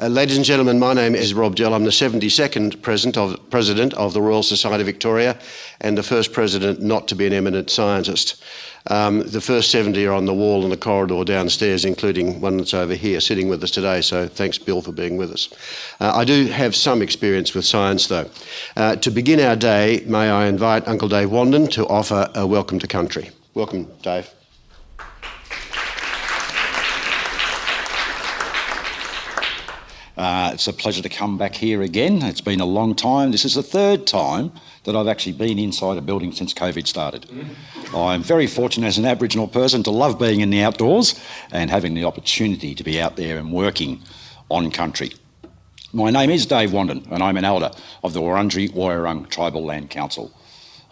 Uh, ladies and gentlemen, my name is Rob Gell. I'm the 72nd president of, president of the Royal Society of Victoria and the first president not to be an eminent scientist. Um, the first 70 are on the wall in the corridor downstairs, including one that's over here sitting with us today. So thanks, Bill, for being with us. Uh, I do have some experience with science, though. Uh, to begin our day, may I invite Uncle Dave Wandin to offer a welcome to country. Welcome, Dave. Uh, it's a pleasure to come back here again. It's been a long time. This is the third time that I've actually been inside a building since COVID started. I'm very fortunate as an Aboriginal person to love being in the outdoors and having the opportunity to be out there and working on country. My name is Dave Wandin and I'm an elder of the Wurundjeri Woiwurrung Tribal Land Council,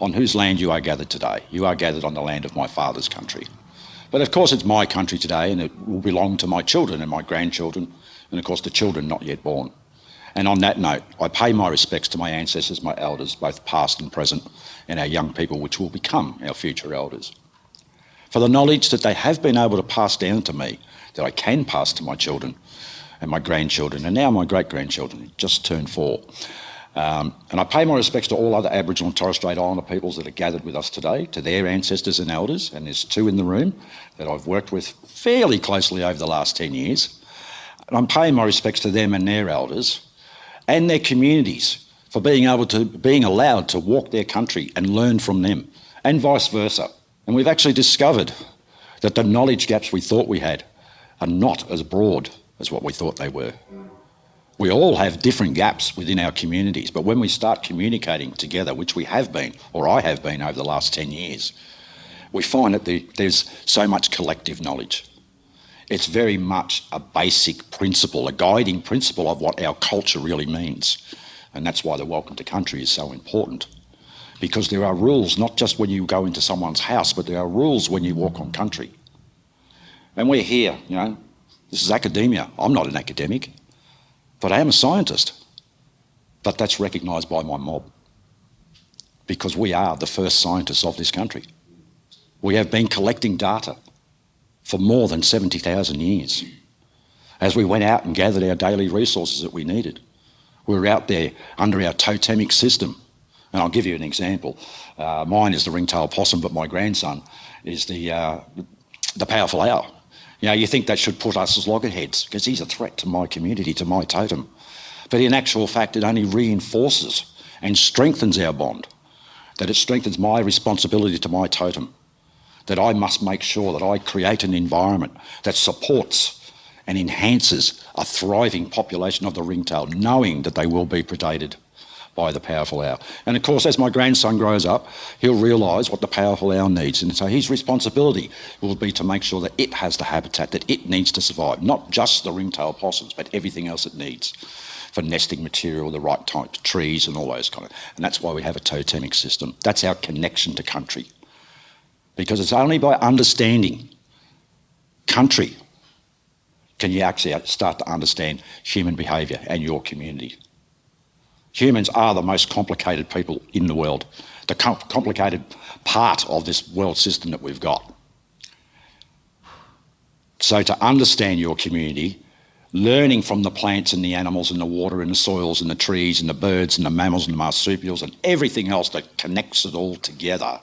on whose land you are gathered today. You are gathered on the land of my father's country. But of course it's my country today and it will belong to my children and my grandchildren and of course the children not yet born. And on that note, I pay my respects to my ancestors, my elders, both past and present, and our young people, which will become our future elders. For the knowledge that they have been able to pass down to me, that I can pass to my children and my grandchildren, and now my great-grandchildren, just turned four. Um, and I pay my respects to all other Aboriginal and Torres Strait Islander peoples that are gathered with us today, to their ancestors and elders, and there's two in the room that I've worked with fairly closely over the last 10 years. And I'm paying my respects to them and their elders and their communities for being able to, being allowed to walk their country and learn from them and vice versa. And we've actually discovered that the knowledge gaps we thought we had are not as broad as what we thought they were. We all have different gaps within our communities, but when we start communicating together, which we have been, or I have been over the last 10 years, we find that the, there's so much collective knowledge. It's very much a basic principle, a guiding principle of what our culture really means. And that's why the welcome to country is so important. Because there are rules, not just when you go into someone's house, but there are rules when you walk on country. And we're here, you know, this is academia. I'm not an academic, but I am a scientist. But that's recognised by my mob. Because we are the first scientists of this country. We have been collecting data for more than 70,000 years. As we went out and gathered our daily resources that we needed, we were out there under our totemic system. And I'll give you an example. Uh, mine is the ringtail possum, but my grandson is the, uh, the powerful owl. You know, you think that should put us as loggerheads because he's a threat to my community, to my totem. But in actual fact, it only reinforces and strengthens our bond, that it strengthens my responsibility to my totem that I must make sure that I create an environment that supports and enhances a thriving population of the ringtail, knowing that they will be predated by the powerful owl. And of course, as my grandson grows up, he'll realise what the powerful owl needs. And so his responsibility will be to make sure that it has the habitat that it needs to survive, not just the ringtail possums, but everything else it needs for nesting material, the right type of trees and all those kind of, and that's why we have a totemic system. That's our connection to country because it's only by understanding country can you actually start to understand human behaviour and your community. Humans are the most complicated people in the world, the com complicated part of this world system that we've got. So to understand your community, learning from the plants and the animals and the water and the soils and the trees and the birds and the mammals and the marsupials and everything else that connects it all together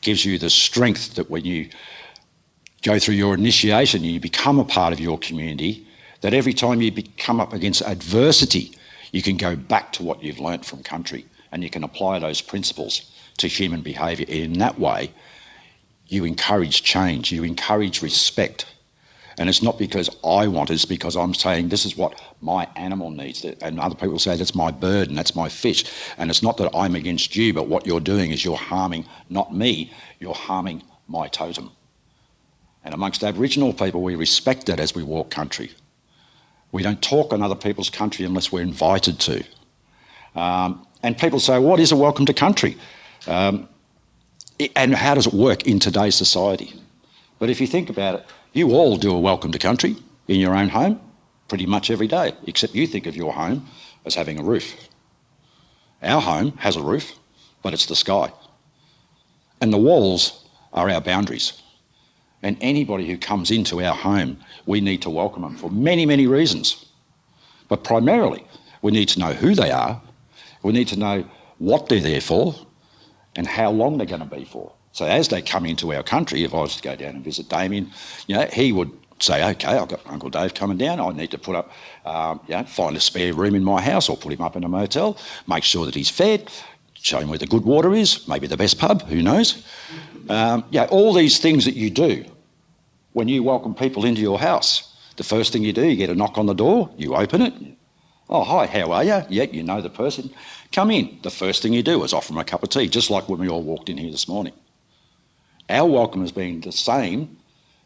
gives you the strength that when you go through your initiation, you become a part of your community, that every time you come up against adversity, you can go back to what you've learnt from country and you can apply those principles to human behaviour. In that way, you encourage change, you encourage respect, and it's not because I want it, it's because I'm saying this is what my animal needs. And other people say that's my bird and that's my fish. And it's not that I'm against you, but what you're doing is you're harming not me, you're harming my totem. And amongst Aboriginal people, we respect that as we walk country. We don't talk on other people's country unless we're invited to. Um, and people say, what is a welcome to country? Um, and how does it work in today's society? But if you think about it, you all do a welcome to country in your own home pretty much every day, except you think of your home as having a roof. Our home has a roof, but it's the sky. And the walls are our boundaries. And anybody who comes into our home, we need to welcome them for many, many reasons. But primarily, we need to know who they are, we need to know what they're there for, and how long they're going to be for. So as they come into our country, if I was to go down and visit Damien, you know, he would say, okay, I've got Uncle Dave coming down. I need to put up, um, you know, find a spare room in my house or put him up in a motel, make sure that he's fed, show him where the good water is, maybe the best pub, who knows. Um, yeah, all these things that you do when you welcome people into your house. The first thing you do, you get a knock on the door, you open it. Oh, hi, how are you? Yeah, you know the person. Come in. The first thing you do is offer them a cup of tea, just like when we all walked in here this morning. Our welcome has been the same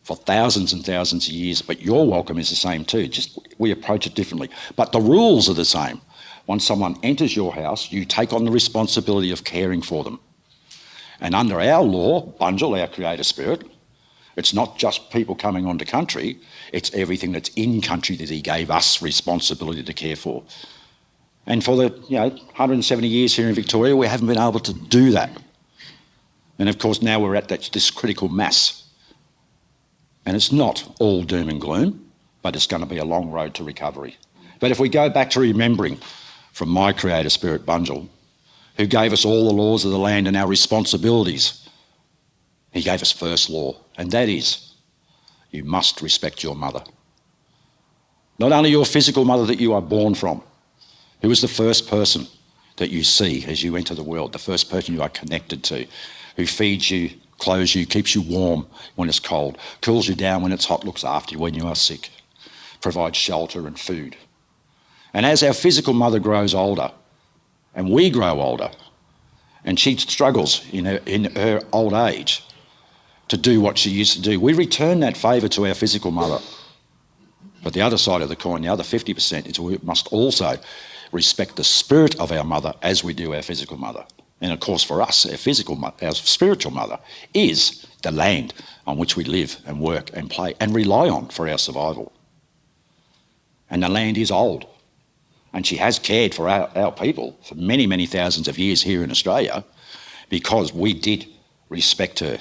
for thousands and thousands of years, but your welcome is the same too. Just we approach it differently. But the rules are the same. Once someone enters your house, you take on the responsibility of caring for them. And under our law, Bunjil, our creator spirit, it's not just people coming onto country, it's everything that's in country that he gave us responsibility to care for. And for the you know 170 years here in Victoria, we haven't been able to do that. And of course, now we're at that, this critical mass and it's not all doom and gloom, but it's going to be a long road to recovery. But if we go back to remembering from my creator spirit, Bunjil, who gave us all the laws of the land and our responsibilities, he gave us first law, and that is you must respect your mother. Not only your physical mother that you are born from, who is the first person that you see as you enter the world, the first person you are connected to, who feeds you, clothes you, keeps you warm when it's cold, cools you down when it's hot, looks after you when you are sick, provides shelter and food. And as our physical mother grows older, and we grow older, and she struggles in her, in her old age to do what she used to do, we return that favour to our physical mother. But the other side of the coin, the other 50%, is we must also respect the spirit of our mother as we do our physical mother. And of course, for us, our physical, our spiritual mother is the land on which we live and work and play and rely on for our survival. And the land is old. And she has cared for our, our people for many, many thousands of years here in Australia because we did respect her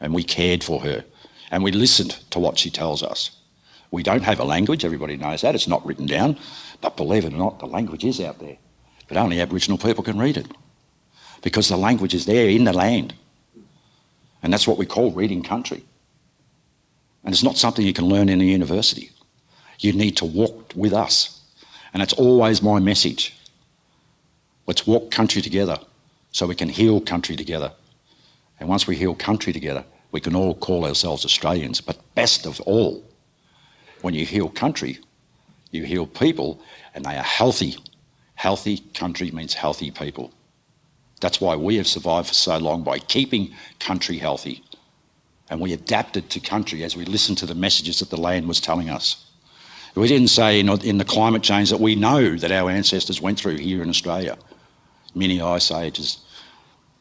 and we cared for her and we listened to what she tells us. We don't have a language, everybody knows that, it's not written down, but believe it or not, the language is out there. But only Aboriginal people can read it because the language is there in the land. And that's what we call reading country. And it's not something you can learn in a university. You need to walk with us. And it's always my message. Let's walk country together so we can heal country together. And once we heal country together, we can all call ourselves Australians. But best of all, when you heal country, you heal people and they are healthy. Healthy country means healthy people. That's why we have survived for so long by keeping country healthy. And we adapted to country as we listened to the messages that the land was telling us. We didn't say in, in the climate change that we know that our ancestors went through here in Australia. Many ice ages,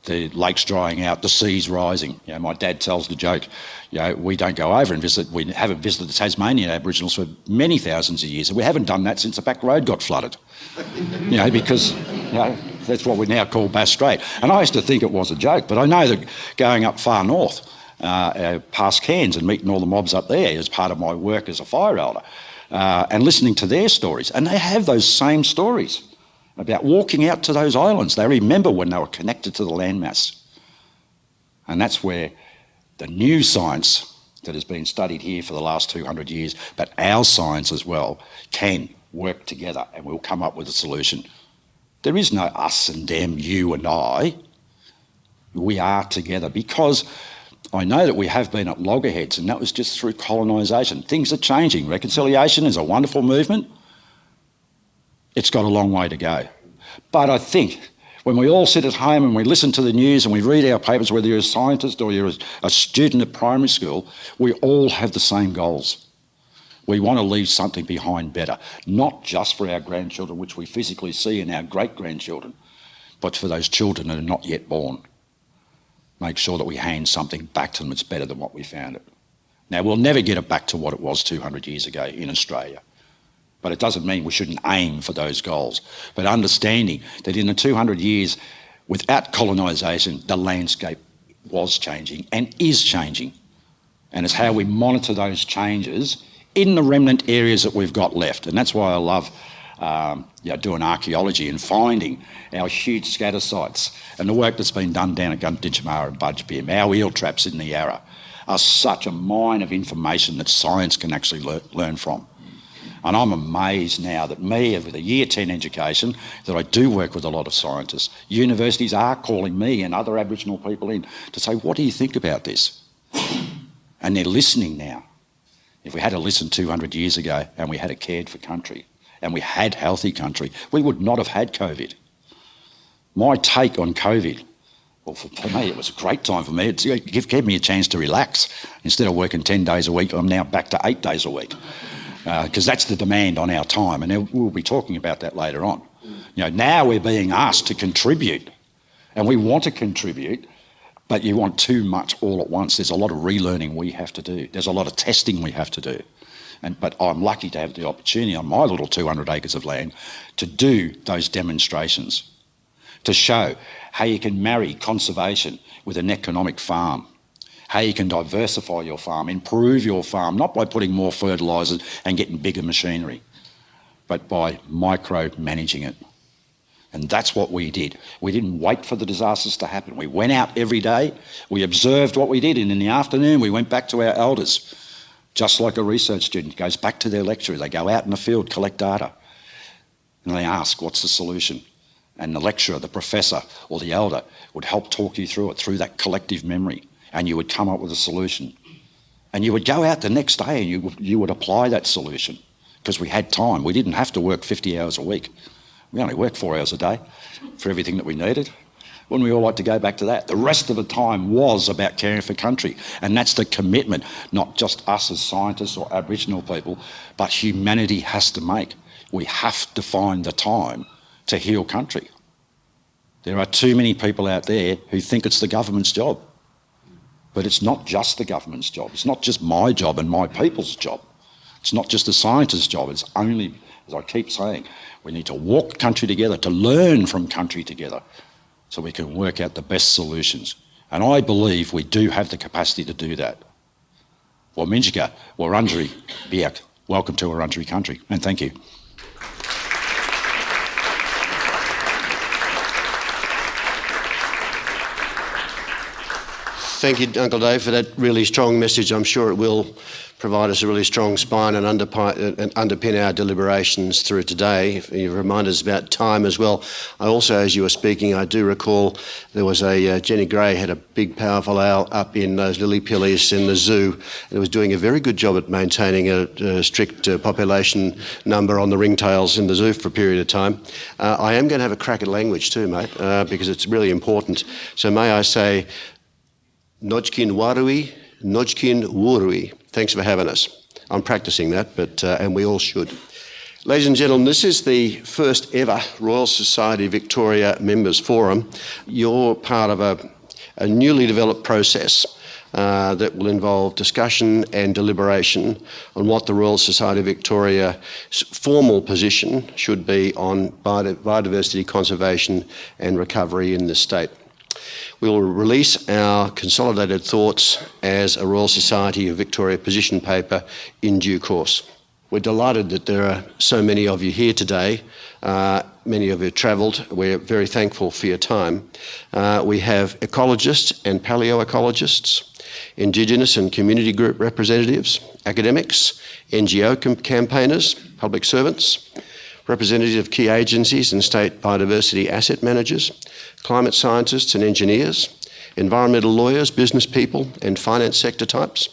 the lakes drying out, the seas rising. You know, my dad tells the joke, you know, we don't go over and visit, we haven't visited the Tasmanian Aboriginals for many thousands of years, and we haven't done that since the back road got flooded. you know, because, you know, that's what we now call Bass Strait. And I used to think it was a joke, but I know that going up far north, uh, uh, past Cairns and meeting all the mobs up there as part of my work as a fire elder, uh, and listening to their stories. And they have those same stories about walking out to those islands. They remember when they were connected to the landmass. And that's where the new science that has been studied here for the last 200 years, but our science as well, can work together and we'll come up with a solution. There is no us and them, you and I. We are together because I know that we have been at loggerheads and that was just through colonisation. Things are changing. Reconciliation is a wonderful movement. It's got a long way to go. But I think when we all sit at home and we listen to the news and we read our papers, whether you're a scientist or you're a student at primary school, we all have the same goals. We want to leave something behind better, not just for our grandchildren, which we physically see in our great-grandchildren, but for those children that are not yet born. Make sure that we hand something back to them that's better than what we found it. Now, we'll never get it back to what it was 200 years ago in Australia, but it doesn't mean we shouldn't aim for those goals. But understanding that in the 200 years without colonisation, the landscape was changing and is changing. And it's how we monitor those changes in the remnant areas that we've got left. And that's why I love um, you know, doing archaeology and finding our huge scatter sites. And the work that's been done down at Gunditjmara and Budj Bim, our eel traps in the Yarra, are such a mine of information that science can actually le learn from. And I'm amazed now that me, with a year 10 education, that I do work with a lot of scientists. Universities are calling me and other Aboriginal people in to say, what do you think about this? And they're listening now. If we had to listen 200 years ago and we had a cared for country and we had healthy country, we would not have had COVID. My take on COVID, well, for, me, it was a great time for me. It gave me a chance to relax. Instead of working 10 days a week, I'm now back to eight days a week because uh, that's the demand on our time, and we'll be talking about that later on. You know, now we're being asked to contribute, and we want to contribute, but you want too much all at once. There's a lot of relearning we have to do. There's a lot of testing we have to do. And, but I'm lucky to have the opportunity on my little 200 acres of land to do those demonstrations, to show how you can marry conservation with an economic farm how you can diversify your farm, improve your farm, not by putting more fertilisers and getting bigger machinery, but by micro-managing it. And that's what we did. We didn't wait for the disasters to happen. We went out every day, we observed what we did, and in the afternoon we went back to our elders, just like a research student goes back to their lecturer. They go out in the field, collect data, and they ask, what's the solution? And the lecturer, the professor, or the elder would help talk you through it, through that collective memory and you would come up with a solution. And you would go out the next day and you, you would apply that solution because we had time. We didn't have to work 50 hours a week. We only worked four hours a day for everything that we needed. Wouldn't we all like to go back to that? The rest of the time was about caring for country. And that's the commitment, not just us as scientists or Aboriginal people, but humanity has to make. We have to find the time to heal country. There are too many people out there who think it's the government's job. But it's not just the government's job. It's not just my job and my people's job. It's not just the scientist's job. It's only, as I keep saying, we need to walk country together, to learn from country together, so we can work out the best solutions. And I believe we do have the capacity to do that. Wominjeka, Wurundjeri, Biik, welcome to Wurundjeri country, and thank you. Thank you, Uncle Dave, for that really strong message. I'm sure it will provide us a really strong spine and, underpin our deliberations through today. You remind us about time as well. I also, as you were speaking, I do recall there was a uh, Jenny Gray had a big, powerful owl up in those lily pillies in the zoo, and it was doing a very good job at maintaining a, a strict uh, population number on the ringtails in the zoo for a period of time. Uh, I am going to have a crack at language too, mate, uh, because it's really important. So may I say Nojkin Warui, Nojkin Wurui. Thanks for having us. I'm practicing that, but uh, and we all should. Ladies and gentlemen, this is the first ever Royal Society Victoria Members Forum. You're part of a, a newly developed process uh, that will involve discussion and deliberation on what the Royal Society of Victoria's formal position should be on biodiversity conservation and recovery in the state. We will release our consolidated thoughts as a Royal Society of Victoria position paper in due course. We're delighted that there are so many of you here today. Uh, many of you travelled. We're very thankful for your time. Uh, we have ecologists and paleoecologists, Indigenous and community group representatives, academics, NGO campaigners, public servants, representatives of key agencies and state biodiversity asset managers, climate scientists and engineers, environmental lawyers, business people and finance sector types,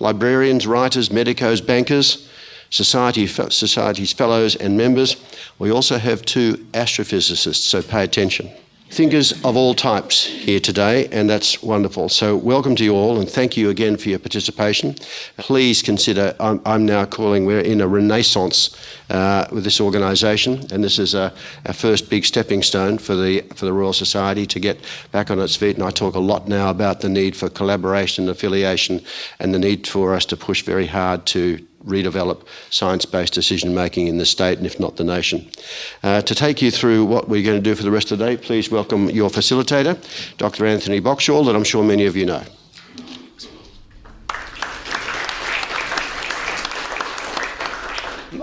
librarians, writers, medicos, bankers, society, society's fellows and members. We also have two astrophysicists, so pay attention thinkers of all types here today, and that's wonderful. So welcome to you all, and thank you again for your participation. Please consider, I'm, I'm now calling, we're in a renaissance uh, with this organisation, and this is a, a, first big stepping stone for the, for the Royal Society to get back on its feet, and I talk a lot now about the need for collaboration, affiliation, and the need for us to push very hard to redevelop science-based decision making in the state and if not the nation. Uh, to take you through what we're going to do for the rest of the day, please welcome your facilitator, Dr Anthony Boxshall, that I'm sure many of you know.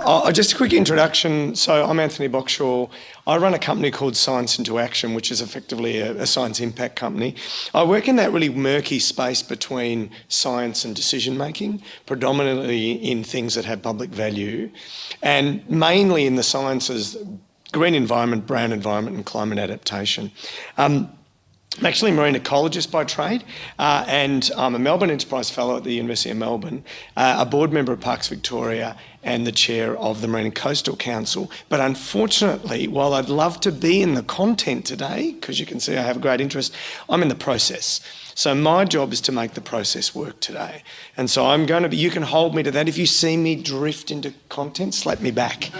uh, just a quick introduction. So I'm Anthony Boxshall. I run a company called Science into Action, which is effectively a, a, science impact company. I work in that really murky space between science and decision making, predominantly in things that have public value, and mainly in the sciences, green environment, brown environment, and climate adaptation. Um, I'm actually a marine ecologist by trade, uh, and I'm a Melbourne Enterprise Fellow at the University of Melbourne, uh, a board member of Parks Victoria, and the chair of the Marine and Coastal Council. But unfortunately, while I'd love to be in the content today, because you can see I have a great interest, I'm in the process. So my job is to make the process work today. And so I'm going to be, you can hold me to that. If you see me drift into content, slap me back.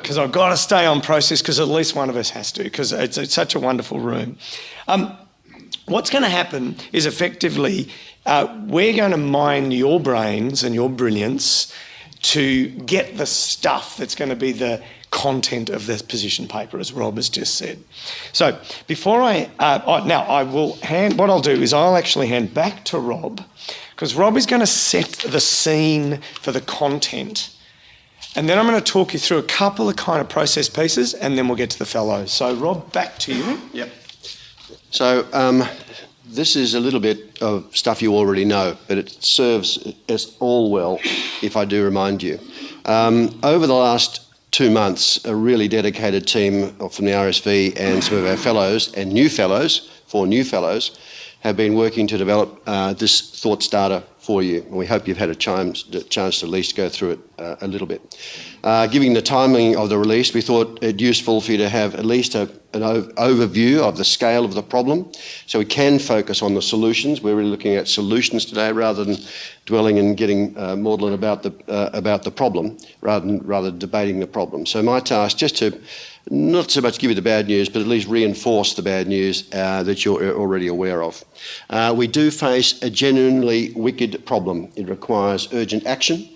Because I've got to stay on process because at least one of us has to, because it's, it's, such a wonderful room. Um, What's going to happen is effectively uh, we're going to mine your brains and your brilliance to get the stuff that's going to be the content of this position paper, as Rob has just said. So before I, uh, oh, now I will hand, what I'll do is I'll actually hand back to Rob, because Rob is going to set the scene for the content. And then I'm going to talk you through a couple of kind of process pieces, and then we'll get to the fellows. So Rob, back to you. Yep. So um, this is a little bit of stuff you already know, but it serves us all well if I do remind you. Um, over the last two months, a really dedicated team from the RSV and some of our fellows and new fellows, four new fellows, have been working to develop uh, this thought starter for you. And we hope you've had a chance, chance to at least go through it uh, a little bit. Uh, given the timing of the release, we thought it useful for you to have at least a, an overview of the scale of the problem so we can focus on the solutions. We're really looking at solutions today rather than dwelling and getting uh, maudlin about the, uh, about the problem rather than rather debating the problem. So my task just to not so much give you the bad news, but at least reinforce the bad news uh, that you're already aware of. Uh, we do face a genuinely wicked problem. It requires urgent action.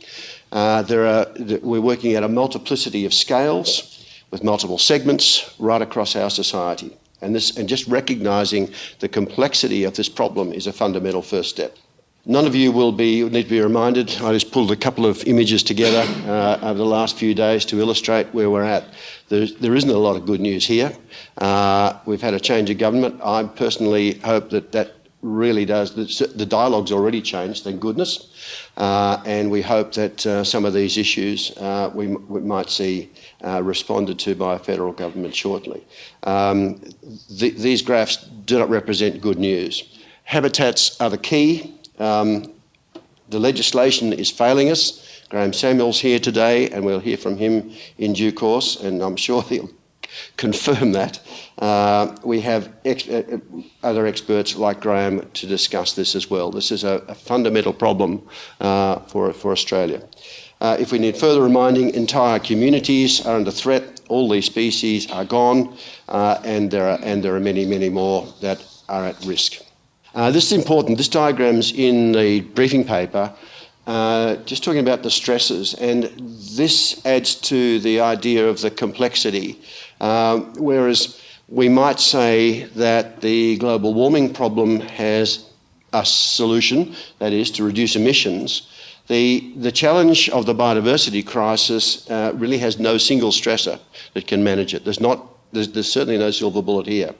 Uh, there are, we're working at a multiplicity of scales with multiple segments right across our society. And, this, and just recognising the complexity of this problem is a fundamental first step. None of you will be need to be reminded. I just pulled a couple of images together uh, over the last few days to illustrate where we're at. There's, there isn't a lot of good news here. Uh, we've had a change of government. I personally hope that that really does. The, the dialogue's already changed, thank goodness. Uh, and we hope that uh, some of these issues uh, we, we, might see uh, responded to by a federal government shortly. Um, th these graphs do not represent good news. Habitats are the key. Um, the legislation is failing us. Graham Samuel's here today, and we'll hear from him in due course, and I'm sure he'll confirm that. Uh, we have ex uh, other experts like Graham to discuss this as well. This is a, a fundamental problem uh, for, for Australia. Uh, if we need further reminding, entire communities are under threat. All these species are gone, uh, and, there are, and there are many, many more that are at risk. Uh, this is important. This diagram's in the briefing paper, uh, just talking about the stresses, and this adds to the idea of the complexity. Uh, whereas we might say that the global warming problem has a solution, that is to reduce emissions. The, the challenge of the biodiversity crisis uh, really has no single stressor that can manage it. There's, not, there's, there's certainly no silver bullet here.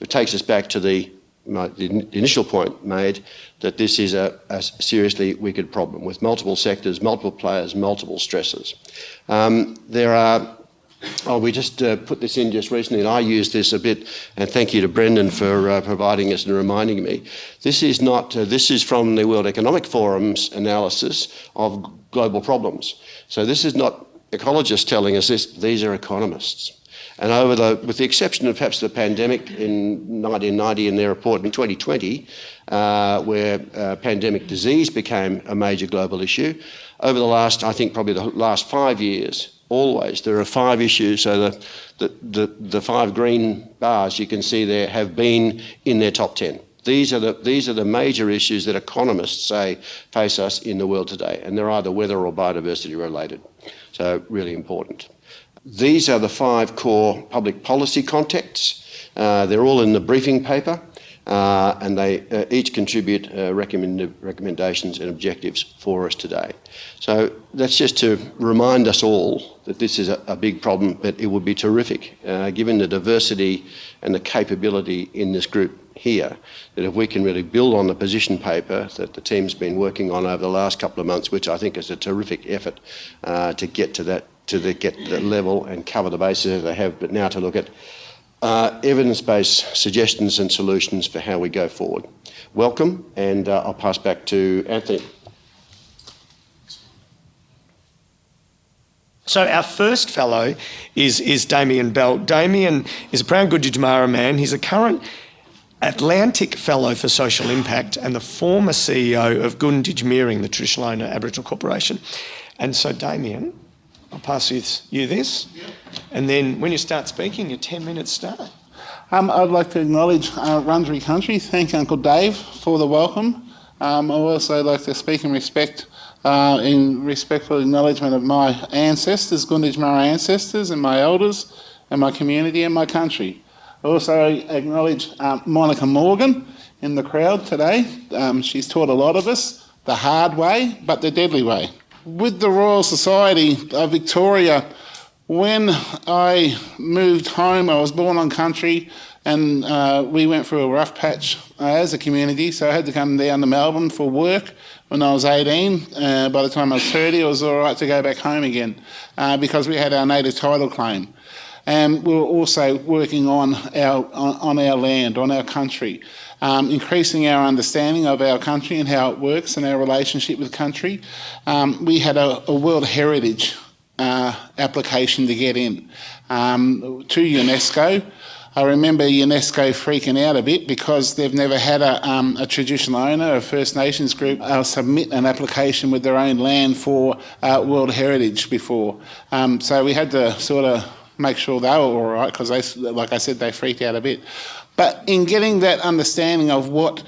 It takes us back to the, my, the initial point made that this is a, a, seriously wicked problem with multiple sectors, multiple players, multiple stresses. Um, there are Oh, we just uh, put this in just recently, and I used this a bit. And thank you to Brendan for uh, providing us and reminding me. This is not. Uh, this is from the World Economic Forum's analysis of global problems. So this is not ecologists telling us this. These are economists. And over the, with the exception of perhaps the pandemic in 1990 in their report in 2020, uh, where uh, pandemic disease became a major global issue, over the last, I think probably the last five years, always. There are five issues, so the, the, the, the, five green bars you can see there have been in their top 10. These are, the, these are the major issues that economists say face us in the world today, and they're either weather or biodiversity related. So, really important. These are the five core public policy contexts. Uh, they're all in the briefing paper. Uh, and they uh, each contribute uh, recommend, recommendations and objectives for us today. So that's just to remind us all that this is a, a big problem, but it would be terrific, uh, given the diversity and the capability in this group here, that if we can really build on the position paper that the team's been working on over the last couple of months, which I think is a terrific effort uh, to get to that to the, get the level and cover the bases that they have, but now to look at uh, evidence-based suggestions and solutions for how we go forward. Welcome, and uh, I'll pass back to Anthony. So our first fellow is, is Damien Bell. Damien is a proud Gunditjmara man. He's a current Atlantic Fellow for Social Impact and the former CEO of Gunditj Mirring, the traditional owner Aboriginal Corporation. And so Damien, I'll pass you, you this. And then when you start speaking, your 10 minutes start. Um, I'd like to acknowledge uh, Wurundjeri Country, thank Uncle Dave for the welcome. Um, I'd also like to speak in respect, uh, in respectful acknowledgement of my ancestors, Gunditjmara ancestors and my elders and my community and my country. I also acknowledge um, Monica Morgan in the crowd today. Um, she's taught a lot of us the hard way, but the deadly way with the Royal Society of Victoria, when I moved home, I was born on country and uh, we went through a rough patch uh, as a community, so I had to come down to Melbourne for work when I was 18. Uh, by the time I was 30, it was all right to go back home again uh, because we had our native title claim. And we were also working on our, on, on our land, on our country um, increasing our understanding of our country and how it works and our relationship with country. Um, we had a, a World Heritage uh, application to get in um, to UNESCO. I remember UNESCO freaking out a bit because they've never had a, um, a traditional owner, a First Nations group, uh, submit an application with their own land for uh, World Heritage before. Um, so we had to sort of make sure they were all right because, like I said, they freaked out a bit. But in getting that understanding of what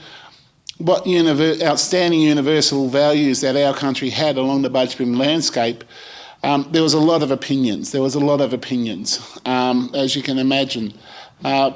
what univer outstanding universal values that our country had along the Budj Bim landscape, um, there was a lot of opinions. There was a lot of opinions, um, as you can imagine. Uh,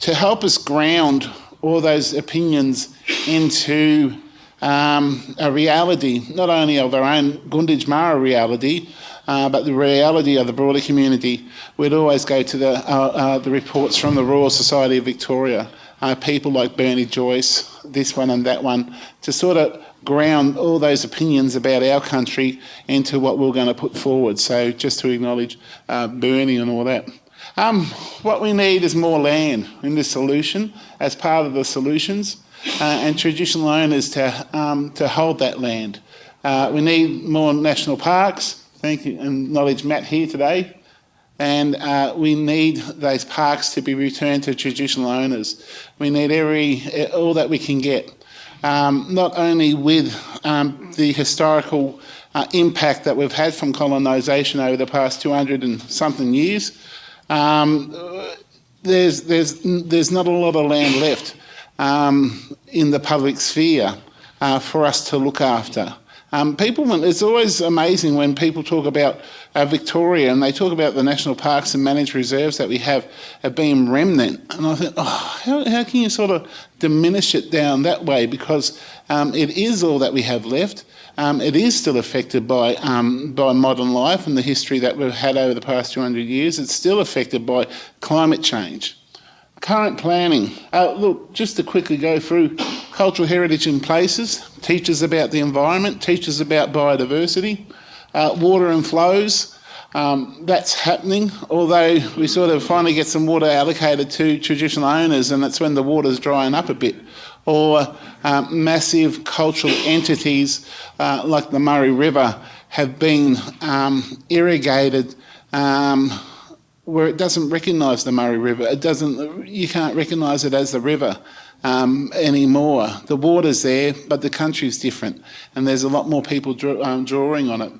to help us ground all those opinions into um, a reality, not only of our own Gunditjmara reality, uh, but the reality of the broader community, we'd always go to the, uh, uh, the reports from the Royal Society of Victoria, uh, people like Bernie Joyce, this one and that one, to sort of ground all those opinions about our country into what we're going to put forward. So just to acknowledge uh, Bernie and all that. Um, what we need is more land in this solution as part of the solutions uh, and traditional owners to, um, to hold that land. Uh, we need more national parks, thank you and acknowledge Matt here today. And uh, we need those parks to be returned to traditional owners. We need every all that we can get, um, not only with um, the historical uh, impact that we've had from colonisation over the past 200 and something years. Um, there's, there's, there's not a lot of land left um, in the public sphere uh, for us to look after. Um, people, it's always amazing when people talk about uh, Victoria and they talk about the national parks and managed reserves that we have uh, being remnant. And I think, oh, how, how can you sort of diminish it down that way? Because um, it is all that we have left. Um, it is still affected by, um, by modern life and the history that we've had over the past 200 years. It's still affected by climate change. Current planning. Uh, look, just to quickly go through cultural heritage in places, teaches about the environment, teaches about biodiversity, uh, water and flows. Um, that's happening, although we sort of finally get some water allocated to traditional owners and that's when the water's drying up a bit. Or um, massive cultural entities uh, like the Murray River have been um, irrigated um, where it doesn't recognise the Murray River. It doesn't. You can't recognise it as the river um, anymore. The water's there, but the country's different, and there's a lot more people draw, um, drawing on it.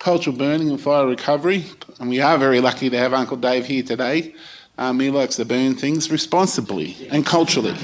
Cultural burning and fire recovery, and we are very lucky to have Uncle Dave here today. Um, he likes to burn things responsibly and culturally.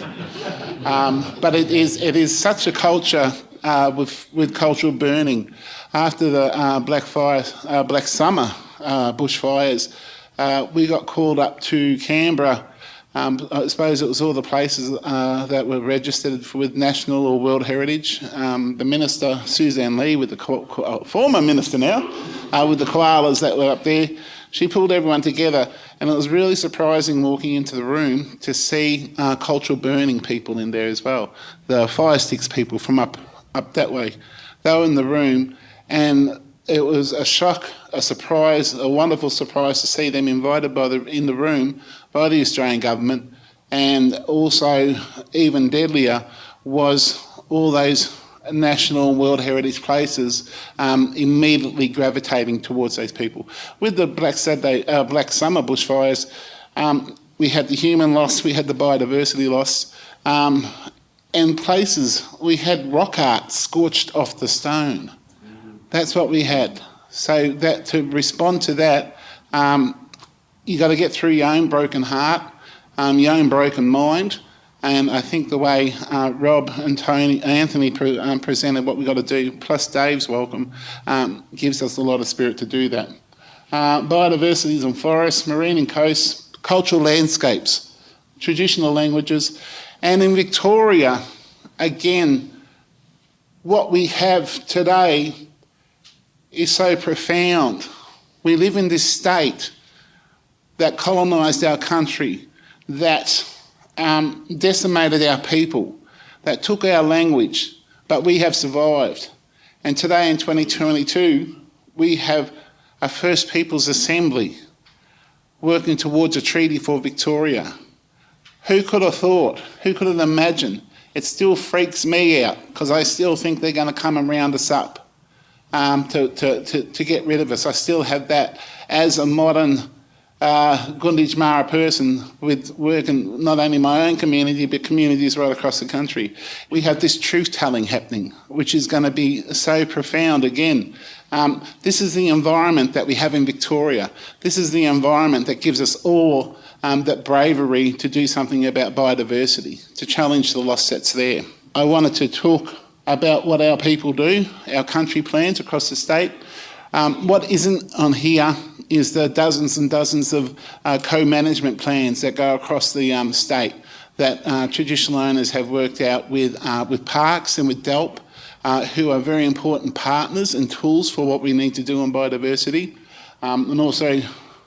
Um, but it is it is such a culture uh, with with cultural burning. After the uh, Black Fire, uh, Black Summer uh, bushfires, uh, we got called up to Canberra Um, I suppose it was all the places uh, that were registered for, with national or world heritage. Um, the minister, Sussan Ley, with the uh, former minister now, uh, with the koalas that were up there, she pulled everyone together, and it was really surprising walking into the room to see uh, cultural burning people in there as well. The fire sticks people from up up that way, they were in the room, and it was a shock, a surprise, a wonderful surprise to see them invited by the in the room by the Australian government, and also even deadlier was all those national and world heritage places um, immediately gravitating towards those people. With the Black Saturday, uh, Black Summer bushfires, um, we had the human loss, we had the biodiversity loss, um, and places we had rock art scorched off the stone. That's what we had. So that to respond to that, um, you got to get through your own broken heart, um, your own broken mind, and I think the way uh, Rob and Tony, Anthony pre- um, presented what we've got to do, plus Dave's welcome, um, gives us a lot of spirit to do that. Uh, biodiversities and forests, marine and coasts, cultural landscapes, traditional languages, and in Victoria, again, what we have today is so profound. We live in this state that colonised our country, that um, decimated our people, that took our language, but we have survived. And today in 2022, we have a First Peoples Assembly working towards a treaty for Victoria. Who could have thought? Who could have imagined? It still freaks me out because I still think they're going to come and round us up um, to, to, to, to, get rid of us. I still have that as a modern uh, Mara person with working not only my own community but communities right across the country. We have this truth telling happening, which is going to be so profound again. Um, this is the environment that we have in Victoria. This is the environment that gives us all um, that bravery to do something about biodiversity, to challenge the loss that's there. I wanted to talk about what our people do, our country plans across the state. Um, what isn't on here is the dozens and dozens of uh, co-management plans that go across the um, state that uh, traditional owners have worked out with, uh, with parks and with DELWP, uh, who are very important partners and tools for what we need to do on biodiversity. Um, and also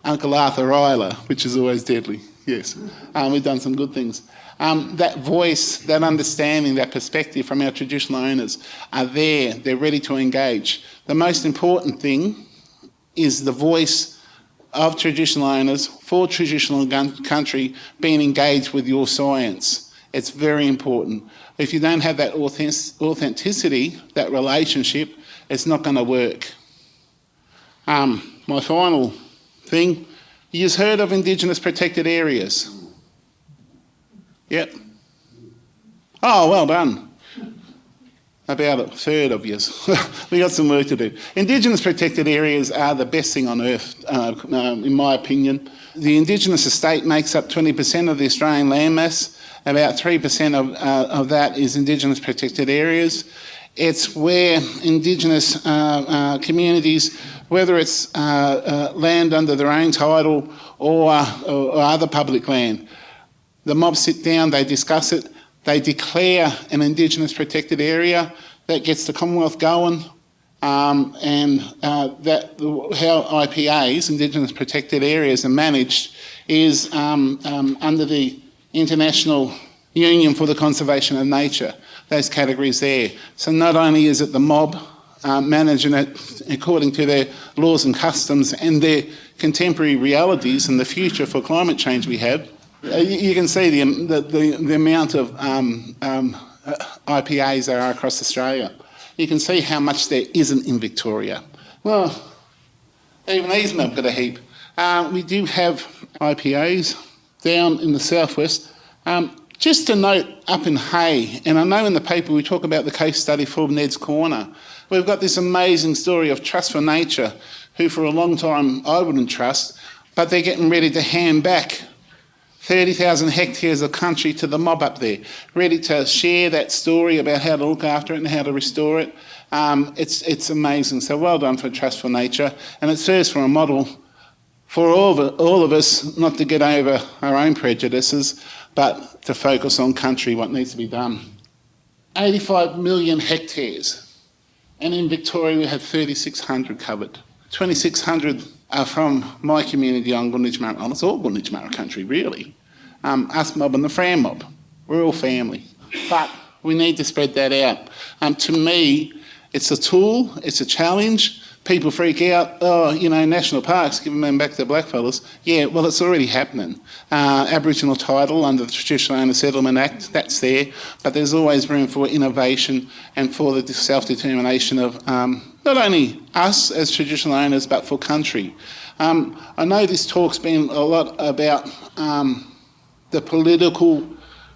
Uncle Arthur Ryler, which is always deadly, yes. Um, we've done some good things. Um, that voice, that understanding, that perspective from our traditional owners are there, they're ready to engage. The most important thing is the voice of traditional owners for traditional country being engaged with your science. It's very important. If you don't have that authenticity, that relationship, it's not going to work. Um, my final thing, you've heard of Indigenous protected areas. Yep. Oh, well done. About a third of you. we got some work to do. Indigenous protected areas are the best thing on earth, uh, uh, in my opinion. The Indigenous estate makes up 20% of the Australian landmass. About 3% of, uh, of that is Indigenous protected areas. It's where Indigenous uh, uh, communities, whether it's uh, land under their own title or, or other public land, the mob sit down, they discuss it, they declare an Indigenous protected area that gets the Commonwealth going, um, and uh, that how IPAs, Indigenous protected areas, are managed is um, um, under the International Union for the Conservation of Nature, those categories there. So not only is it the mob uh, managing it according to their laws and customs and their contemporary realities and the future for climate change we have, you, can see the, the, the, amount of um, um, uh, IPAs there are across Australia. You can see how much there isn't in Victoria. Well, even these have got a heap. Um, we do have IPAs down in the southwest. Um, just to note up in Hay, and I know in the paper we talk about the case study for Ned's Corner, we've got this amazing story of Trust for Nature, who for a long time I wouldn't trust, but they're getting ready to hand back 30,000 hectares of country to the mob up there, ready to share that story about how to look after it and how to restore it. Um, it's, it's amazing. So well done for Trust for Nature. And it serves for a model for all of, all of us not to get over our own prejudices, but to focus on country, what needs to be done. 85 million hectares, and in Victoria we have 3,600 covered. 2,600 are from my community on Gunditjmara. Well, it's all Gunditjmara country, really. Um, us mob and the Fram mob. We're all family. But we need to spread that out. Um, to me, it's a tool, it's a challenge. People freak out, oh, you know, national parks, giving them back to blackfellas. Yeah, well, it's already happening. Uh, Aboriginal title under the Traditional Owner Settlement Act, that's there, but there's always room for innovation and for the self-determination of um, not only us as traditional owners, but for country. Um, I know this talk's been a lot about um, the political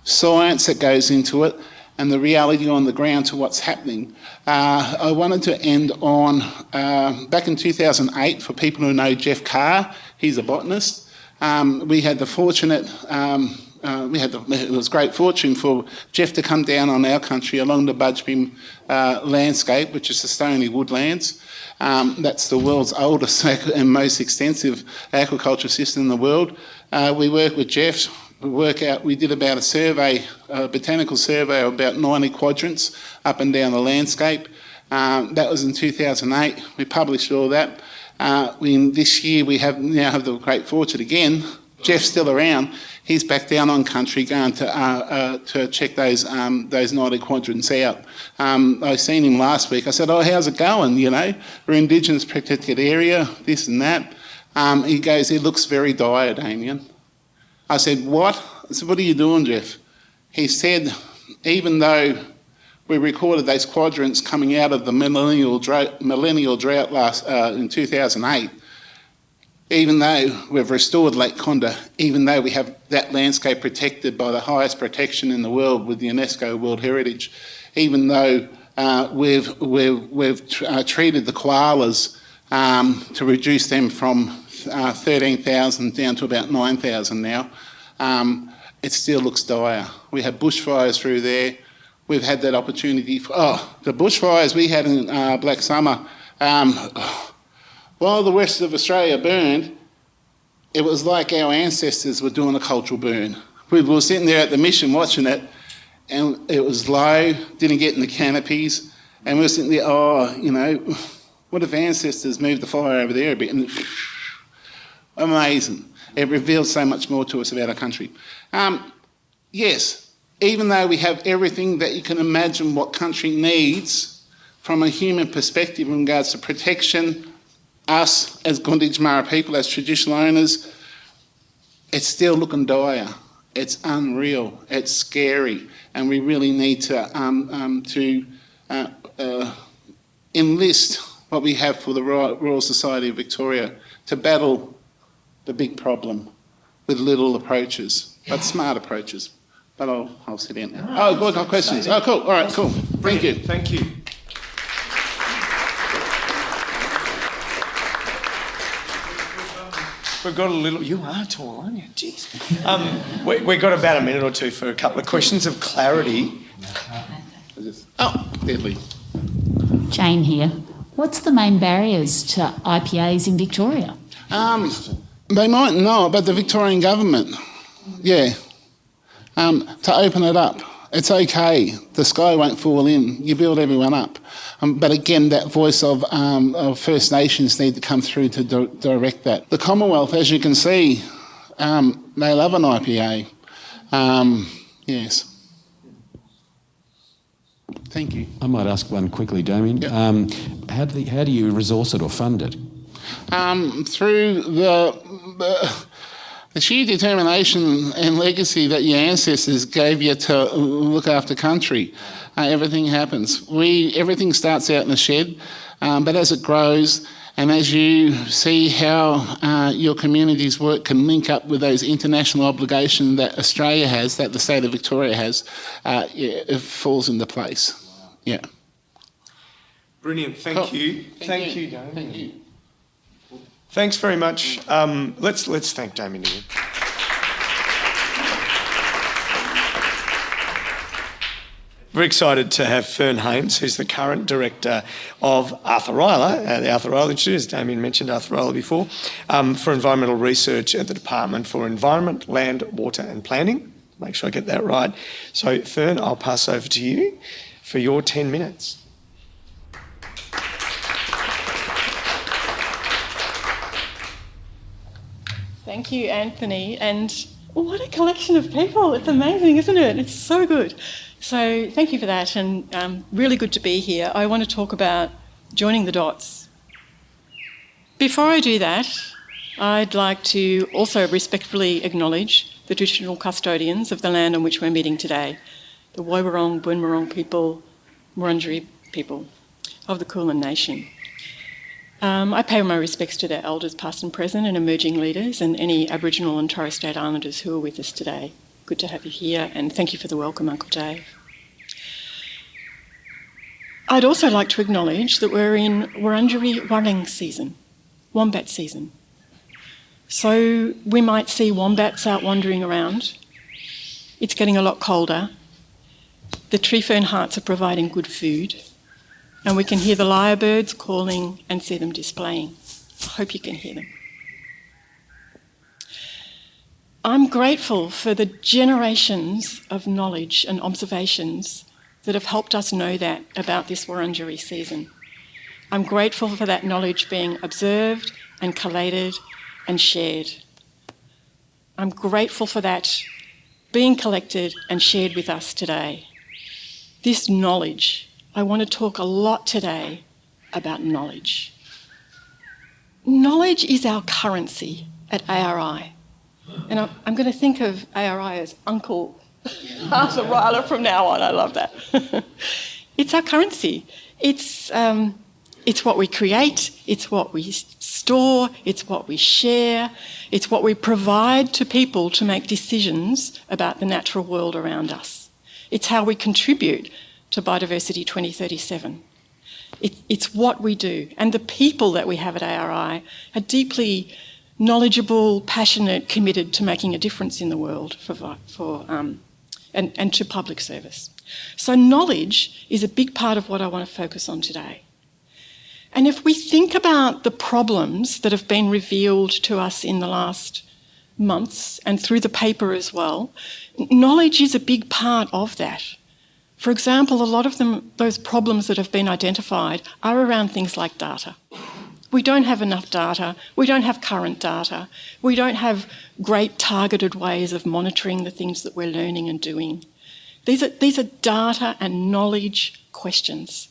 science that goes into it and the reality on the ground to what's happening. Uh, I wanted to end on, uh, back in 2008, for people who know Jeff Carr, he's a botanist. Um, we had the fortunate, um, uh, we had the, it was great fortune for Jeff to come down on our country along the Budj Bim uh, landscape, which is the stony woodlands. Um, that's the world's oldest and most extensive aquaculture system in the world. Uh, we work with Jeff work out, we did about a survey, a botanical survey of about 90 quadrants up and down the landscape. Um, that was in 2008. We published all that. Uh, in this year, we have now have the great fortune again. Jeff's still around. He's back down on country going to uh, uh, to check those um, those 90 quadrants out. Um, I seen him last week. I said, "Oh, how's it going? You know, we're Indigenous protected area, this and that." Um, he goes, "It looks very dire, Damien." I said, what? I said, what are you doing, Jeff? He said, even though we recorded those quadrants coming out of the millennial drought, millennial drought last, uh, in 2008, even though we've restored Lake Condah, even though we have that landscape protected by the highest protection in the world with the UNESCO World Heritage, even though uh, we've, we've, we've uh, treated the koalas um, to reduce them from uh, 13,000 down to about 9,000 now. Um, it still looks dire. We had bushfires through there. We've had that opportunity. For, oh, the bushfires we had in uh, Black Summer, um, while the rest of Australia burned, it was like our ancestors were doing a cultural burn. We were sitting there at the mission watching it, and it was low, didn't get in the canopies, and we were sitting there, oh, you know, what if ancestors moved the fire over there a bit? And amazing. It reveals so much more to us about our country. Um, yes, even though we have everything that you can imagine what country needs from a human perspective in regards to protection, us as Gunditjmara people, as traditional owners, it's still looking dire. It's unreal. It's scary, and we really need to um, um, to uh, uh, enlist what we have for the Royal Society of Victoria to battle the big problem with little approaches, but smart approaches. But I'll, I'll sit down now. Oh, good, got questions. Oh, cool. All right, cool. Thank you. Thank you. We've got a little. You are tall, aren't you? Jeez. Um, we, we've got about a minute or two for a couple of questions of clarity. Oh, deadly. Jane here. What's the main barriers to IPAs in Victoria? Um, they might not, but the Victorian government, yeah, um, to open it up. It's okay. The sky won't fall in. You build everyone up. Um, but again, that voice of, um, of, First Nations need to come through to di direct that. The Commonwealth, as you can see, um, they love an IPA. Um, yes. Thank you. I might ask one quickly, Damien. Yep. Um, how, do how do you resource it or fund it? um, through the, the, the sheer determination and legacy that your ancestors gave you to look after country. Uh, everything happens. We everything starts out in the shed, um, but as it grows. And as you see how uh, your community's work can link up with those international obligations that Australia has, that the state of Victoria has, uh, yeah, it falls into place. Yeah. Brilliant. Thank cool. you. Thank, Thank you. you Thank you. Thanks very much. Um, let's, let's thank Damien again. We're excited to have Fern Hames, who's the current director of Arthur Rylah, uh, the Arthur Rylah Institute, as Damien mentioned Arthur Rylah before, um, for environmental research at the Department for Environment, Land, Water and Planning. Make sure I get that right. So, Fern, I'll pass over to you for your 10 minutes. Thank you, Anthony. And what a collection of people. It's amazing, isn't it? It's so good. So, thank you for that, and um, really good to be here. I want to talk about joining the dots. Before I do that, I'd like to also respectfully acknowledge the traditional custodians of the land on which we're meeting today the Woiwurrung, Boonwurrung people, Wurundjeri people of the Kulin Nation. Um, I pay my respects to their elders, past and present, and emerging leaders, and any Aboriginal and Torres Strait Islanders who are with us today. Good to have you here, and thank you for the welcome, Uncle Dave. I'd also like to acknowledge that we're in Wurundjeri Waring season, wombat season. So we might see wombats out wandering around. It's getting a lot colder. The tree fern hearts are providing good food and we can hear the lyrebirds calling and see them displaying. I hope you can hear them. I'm grateful for the generations of knowledge and observations that have helped us know that about this Wurundjeri season. I'm grateful for that knowledge being observed and collated and shared. I'm grateful for that being collected and shared with us today. This knowledge I want to talk a lot today about knowledge. Knowledge is our currency at ARI. And I'm going to think of ARI as Uncle Arthur Rylah from now on. I love that. it's our currency. It's, um, it's what we create, it's what we store, it's what we share, it's what we provide to people to make decisions about the natural world around us. It's how we contribute to Biodiversity 2037. It, it's what we do. And the people that we have at ARI are deeply knowledgeable, passionate, committed to making a difference in the world for, for, um, and, and to public service. So, knowledge is a big part of what I want to focus on today. And if we think about the problems that have been revealed to us in the last months and through the paper as well, knowledge is a big part of that. For example, a lot of them, those problems that have been identified are around things like data. We don't have enough data, we don't have current data, we don't have great targeted ways of monitoring the things that we're learning and doing. These are, these are data and knowledge questions.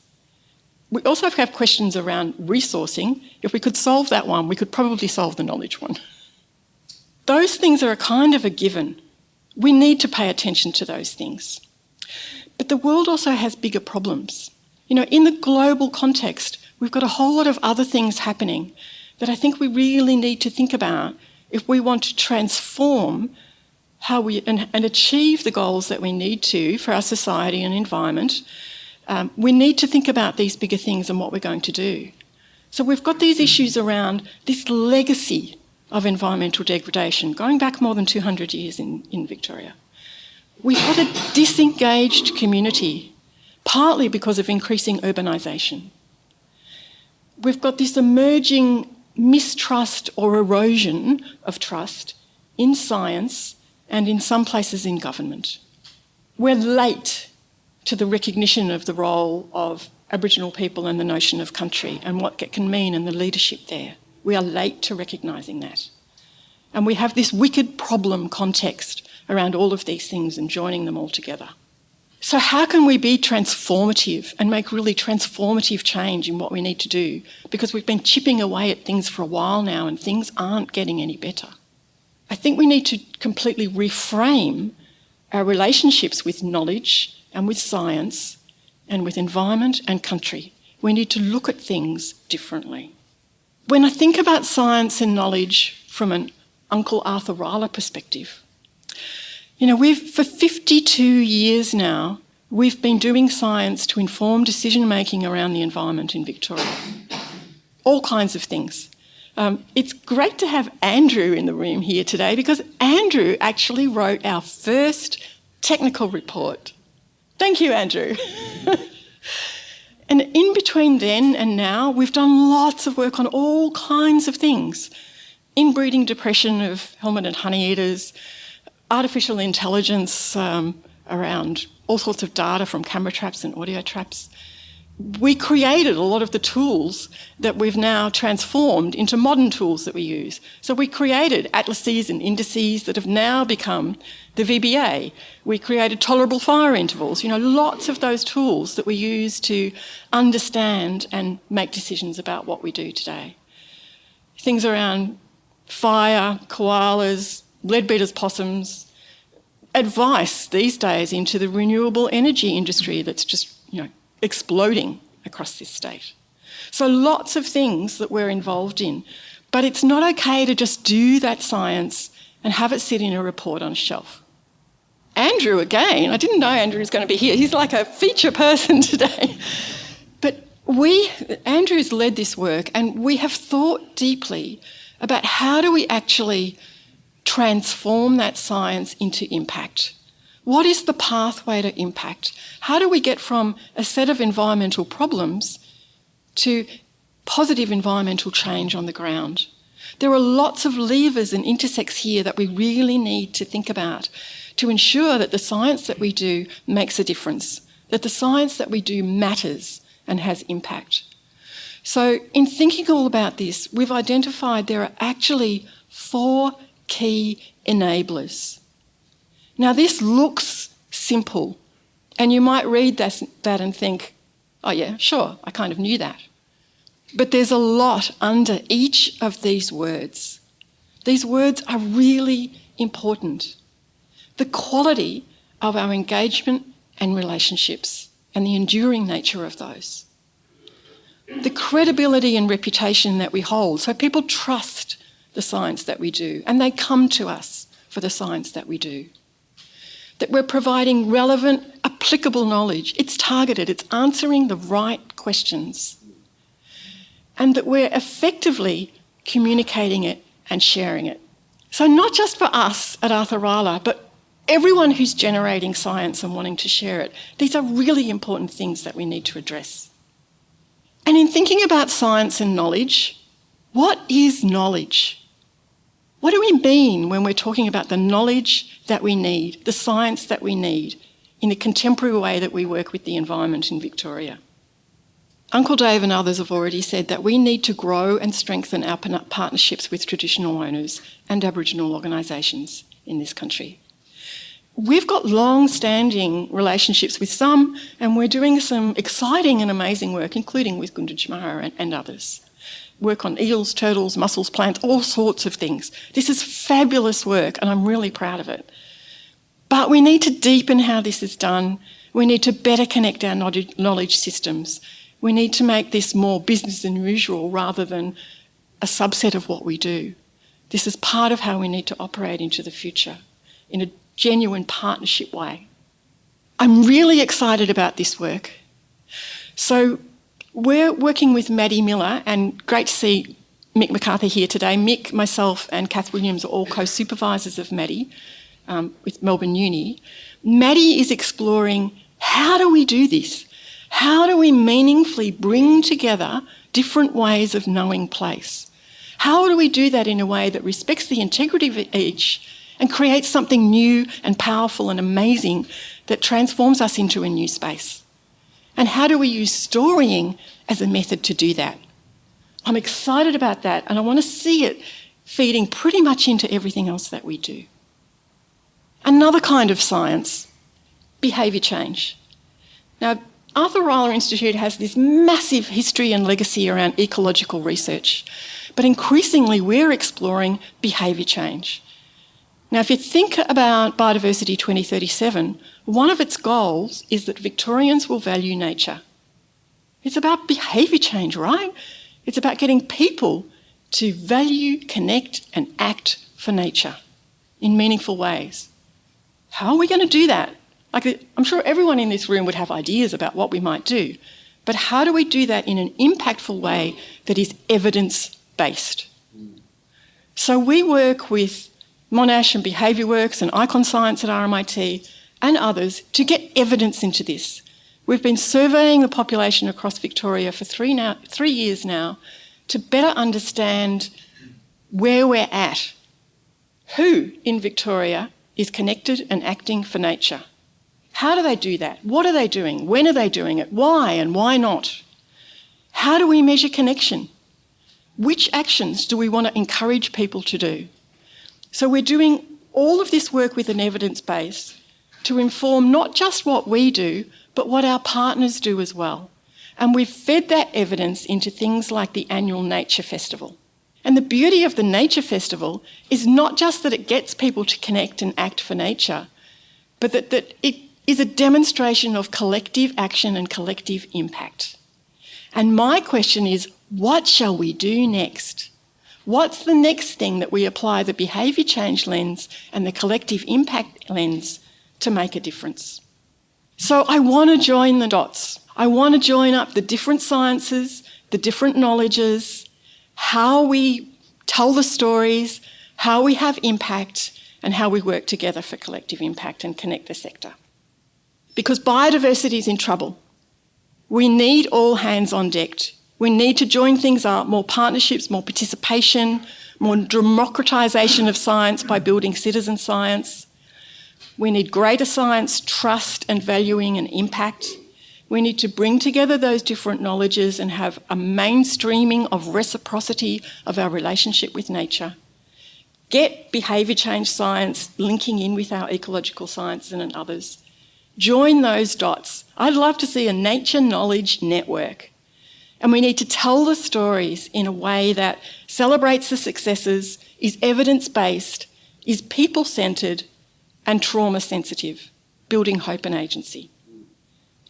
We also have questions around resourcing. If we could solve that one, we could probably solve the knowledge one. Those things are a kind of a given. We need to pay attention to those things. But the world also has bigger problems. You know, in the global context, we've got a whole lot of other things happening that I think we really need to think about if we want to transform how we and, and achieve the goals that we need to for our society and environment. Um, we need to think about these bigger things and what we're going to do. So we've got these issues around this legacy of environmental degradation going back more than 200 years in, in Victoria. We've got a disengaged community, partly because of increasing urbanisation. We've got this emerging mistrust or erosion of trust in science and in some places in government. We're late to the recognition of the role of Aboriginal people and the notion of country and what it can mean and the leadership there. We are late to recognising that. And we have this wicked problem context around all of these things and joining them all together. So, how can we be transformative and make really transformative change in what we need to do? Because we've been chipping away at things for a while now and things aren't getting any better. I think we need to completely reframe our relationships with knowledge and with science and with environment and country. We need to look at things differently. When I think about science and knowledge from an Uncle Arthur Rylah perspective, you know, we've, for 52 years now, we've been doing science to inform decision making around the environment in Victoria. All kinds of things. Um, it's great to have Andrew in the room here today because Andrew actually wrote our first technical report Thank you, Andrew. and in between then and now, we've done lots of work on all kinds of things inbreeding depression of helmeted honeyeaters, artificial intelligence um, around all sorts of data from camera traps and audio traps. We created a lot of the tools that we've now transformed into modern tools that we use. So we created atlases and indices that have now become the VBA. We created tolerable fire intervals, you know, lots of those tools that we use to understand and make decisions about what we do today. Things around fire, koalas, leadbeater's possums, advice these days into the renewable energy industry that's just, you know, exploding across this state. So lots of things that we're involved in, but it's not okay to just do that science and have it sit in a report on a shelf. Andrew, again, I didn't know Andrew was going to be here. He's like a feature person today. But we, Andrew's led this work and we have thought deeply about how do we actually transform that science into impact. What is the pathway to impact? How do we get from a set of environmental problems to positive environmental change on the ground? There are lots of levers and intersects here that we really need to think about to ensure that the science that we do makes a difference, that the science that we do matters and has impact. So, in thinking all about this, we've identified there are actually four key enablers. Now, this looks simple, and you might read that, that and think, oh, yeah, sure, I kind of knew that. But there's a lot under each of these words. These words are really important. The quality of our engagement and relationships, and the enduring nature of those the credibility and reputation that we hold. So people trust the science that we do and they come to us for the science that we do. That we're providing relevant, applicable knowledge. It's targeted, it's answering the right questions. And that we're effectively communicating it and sharing it. So, not just for us at Arthur Rylah, but everyone who's generating science and wanting to share it. These are really important things that we need to address. And in thinking about science and knowledge, what is knowledge? We mean when we're talking about the knowledge that we need, the science that we need, in the contemporary way that we work with the environment in Victoria? Uncle Dave and others have already said that we need to grow and strengthen our partnerships with traditional owners and Aboriginal organisations in this country we've got long standing relationships with some, and we're doing some exciting and amazing work, including with Gunditjmara and, and others. Work on eels, turtles, mussels, plants, all sorts of things. This is fabulous work, and I'm really proud of it. But we need to deepen how this is done. We need to better connect our knowledge systems. We need to make this more business than usual rather than a subset of what we do. This is part of how we need to operate into the future in a genuine partnership way. I'm really excited about this work. So we're working with Maddie Miller, and great to see Mick McCarthy here today. Mick, myself, and Kath Williams are all co-supervisors of Maddie um, with Melbourne Uni. Maddie is exploring how do we do this? How do we meaningfully bring together different ways of knowing place? How do we do that in a way that respects the integrity of each and creates something new and powerful and amazing that transforms us into a new space? And how do we use storying as a method to do that? I'm excited about that and I want to see it feeding pretty much into everything else that we do. Another kind of science, behaviour change. Now, Arthur Rylah Institute has this massive history and legacy around ecological research, but increasingly we're exploring behaviour change. Now, if you think about Biodiversity 2037, one of its goals is that Victorians will value nature. It's about behaviour change, right? It's about getting people to value, connect, and act for nature in meaningful ways. How are we going to do that? Like, I'm sure everyone in this room would have ideas about what we might do, but how do we do that in an impactful way that is evidence based? So, we work with Monash and Behaviour Works and Icon Science at RMIT and others to get evidence into this. We've been surveying the population across Victoria for three, now, three years now to better understand where we're at. Who in Victoria is connected and acting for nature? How do they do that? What are they doing? When are they doing it? Why and why not? How do we measure connection? Which actions do we want to encourage people to do? So we're doing all of this work with an evidence base to inform not just what we do, but what our partners do as well. And we've fed that evidence into things like the annual Nature Festival. And the beauty of the Nature Festival is not just that it gets people to connect and act for nature, but that, that it is a demonstration of collective action and collective impact. And my question is what shall we do next? What's the next thing that we apply the behaviour change lens and the collective impact lens to make a difference? So I want to join the dots. I want to join up the different sciences, the different knowledges, how we tell the stories, how we have impact, and how we work together for collective impact and connect the sector. Because biodiversity is in trouble. We need all hands on deck. We need to join things up, more partnerships, more participation, more democratisation of science by building citizen science, we need greater science, trust and valuing and impact. We need to bring together those different knowledges and have a mainstreaming of reciprocity of our relationship with nature. Get behaviour change science linking in with our ecological sciences and others. Join those dots. I'd love to see a nature knowledge network. And we need to tell the stories in a way that celebrates the successes, is evidence based, is people centred, and trauma sensitive, building hope and agency.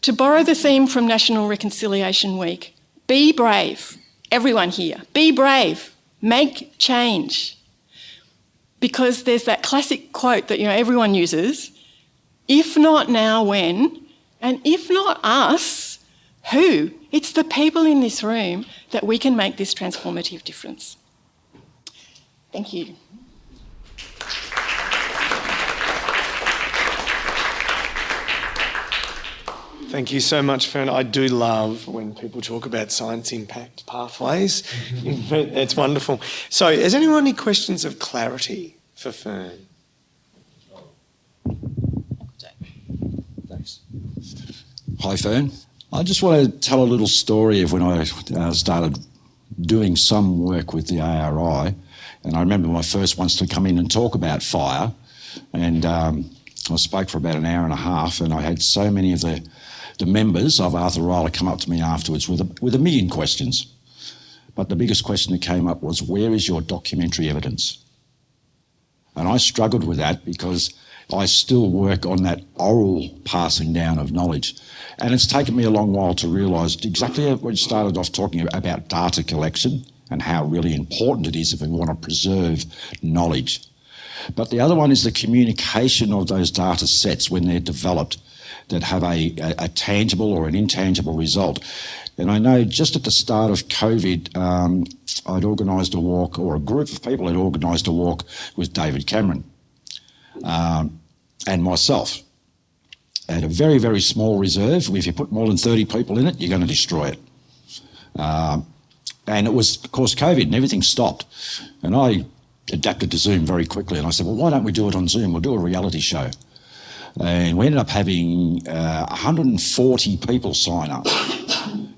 To borrow the theme from National Reconciliation Week, be brave, everyone here, be brave, make change. Because there's that classic quote that you know everyone uses, if not now, when? And if not us, who? It's the people in this room that we can make this transformative difference. Thank you. Thank you so much, Fern. I do love when people talk about science impact pathways. it's wonderful. So, has anyone any questions of clarity for Fern? Thanks. Hi, Fern. I just want to tell a little story of when I uh, started doing some work with the ARI. And I remember my first ones to come in and talk about fire. And um, I spoke for about an hour and a half, and I had so many of the the members of Arthur Rylah come up to me afterwards with a, with a million questions. But the biggest question that came up was, where is your documentary evidence? And I struggled with that because I still work on that oral passing down of knowledge. And it's taken me a long while to realise exactly what you started off talking about data collection and how really important it is if we want to preserve knowledge. But the other one is the communication of those data sets when they're developed that have a, a, a tangible or an intangible result. And I know just at the start of COVID, um, I'd organised a walk, or a group of people had organised a walk with David Cameron um, and myself at a very, very small reserve. If you put more than 30 people in it, you're going to destroy it. Um, and it was, of course, COVID and everything stopped. And I adapted to Zoom very quickly. And I said, well, why don't we do it on Zoom? We'll do a reality show. And we ended up having uh, 140 people sign up.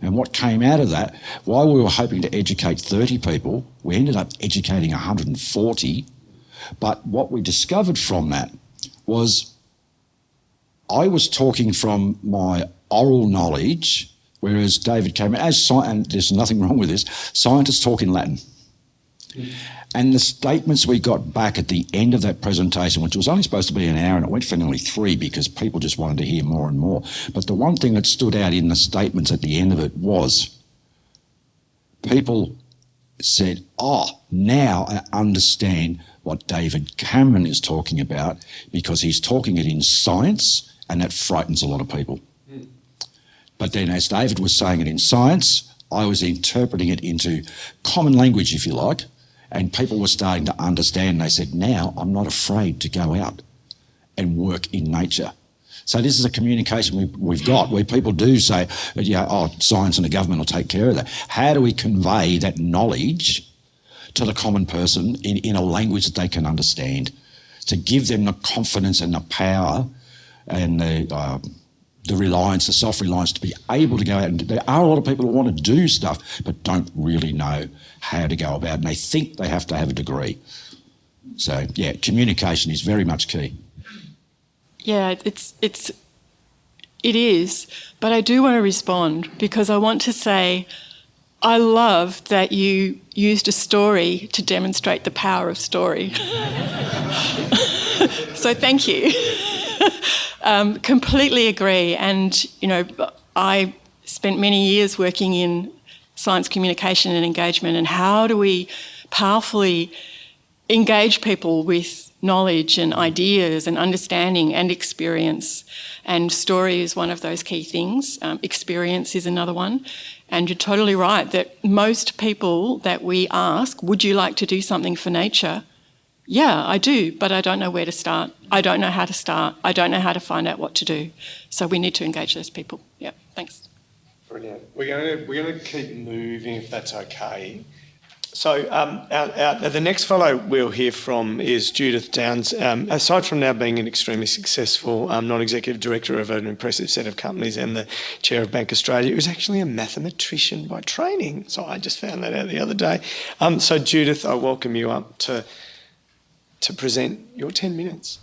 And what came out of that, while we were hoping to educate 30 people, we ended up educating 140. But what we discovered from that was I was talking from my oral knowledge, whereas David came, as and there's nothing wrong with this, scientists talk in Latin. Mm. And the statements we got back at the end of that presentation, which was only supposed to be an hour and it went for nearly three because people just wanted to hear more and more. But the one thing that stood out in the statements at the end of it was people said, Oh, now I understand what David Cameron is talking about because he's talking it in science and that frightens a lot of people. But then, as David was saying it in science, I was interpreting it into common language, if you like and people were starting to understand. They said, now I'm not afraid to go out and work in nature So this is a communication we, we've got where people do say, yeah, oh, science and the government will take care of that. How do we convey that knowledge to the common person in, in a language that they can understand? To give them the confidence and the power and the, uh, the reliance, the self-reliance to be able to go out and there are a lot of people who want to do stuff but don't really know how to go about it and they think they have to have a degree. So yeah, communication is very much key. Yeah, it's it's it is, but I do want to respond because I want to say I love that you used a story to demonstrate the power of story. so thank you. um, completely agree, and you know I spent many years working in science communication and engagement, and how do we powerfully engage people with knowledge and ideas and understanding and experience. And story is one of those key things. Um, experience is another one. And you're totally right that most people that we ask, would you like to do something for nature? Yeah, I do, but I don't know where to start. I don't know how to start. I don't know how to find out what to do. So we need to engage those people. Yeah, thanks. Brilliant. We're going to, we're going to keep moving if that's okay. So um, our, our, the next fellow we'll hear from is Judith Downes. Um, aside from now being an extremely successful um, non-executive director of an impressive set of companies and the chair of Bank Australia, who's actually a mathematician by training. So I just found that out the other day. Um, so Judith, I welcome you up to to present your 10 minutes.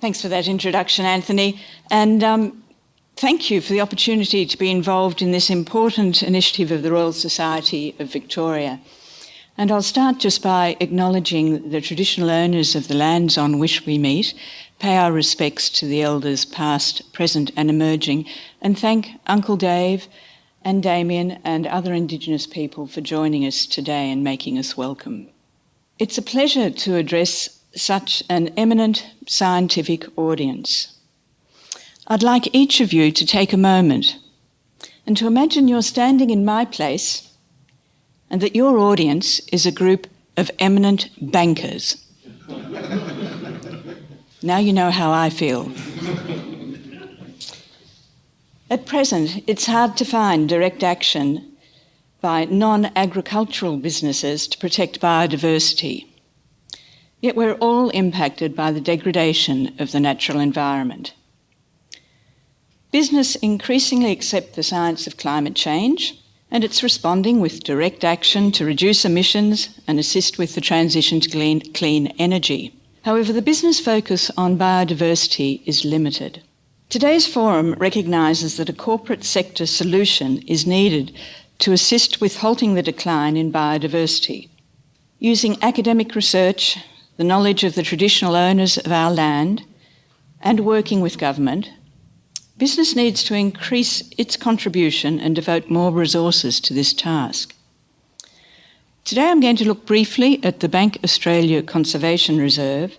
Thanks for that introduction, Anthony. And um, thank you for the opportunity to be involved in this important initiative of the Royal Society of Victoria. And I'll start just by acknowledging the traditional owners of the lands on which we meet, pay our respects to the elders past, present and emerging, and thank Uncle Dave and Damien and other Indigenous people for joining us today and making us welcome. It's a pleasure to address such an eminent scientific audience. I'd like each of you to take a moment and to imagine you're standing in my place and that your audience is a group of eminent bankers. now you know how I feel. At present, it's hard to find direct action by non agricultural businesses to protect biodiversity. Yet we're all impacted by the degradation of the natural environment. Business increasingly accept the science of climate change and it's responding with direct action to reduce emissions and assist with the transition to clean, clean energy. However, the business focus on biodiversity is limited. Today's forum recognises that a corporate sector solution is needed to assist with halting the decline in biodiversity. Using academic research, the knowledge of the traditional owners of our land, and working with government, Business needs to increase its contribution and devote more resources to this task. Today I'm going to look briefly at the Bank Australia Conservation Reserve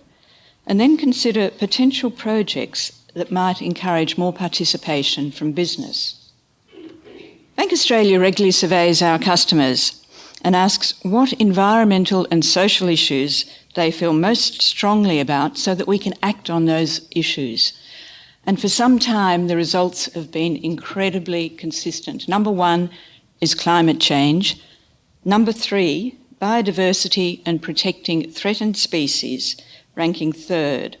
and then consider potential projects that might encourage more participation from business. Bank Australia regularly surveys our customers and asks what environmental and social issues they feel most strongly about so that we can act on those issues and for some time, the results have been incredibly consistent. Number one is climate change. Number three, biodiversity and protecting threatened species, ranking third.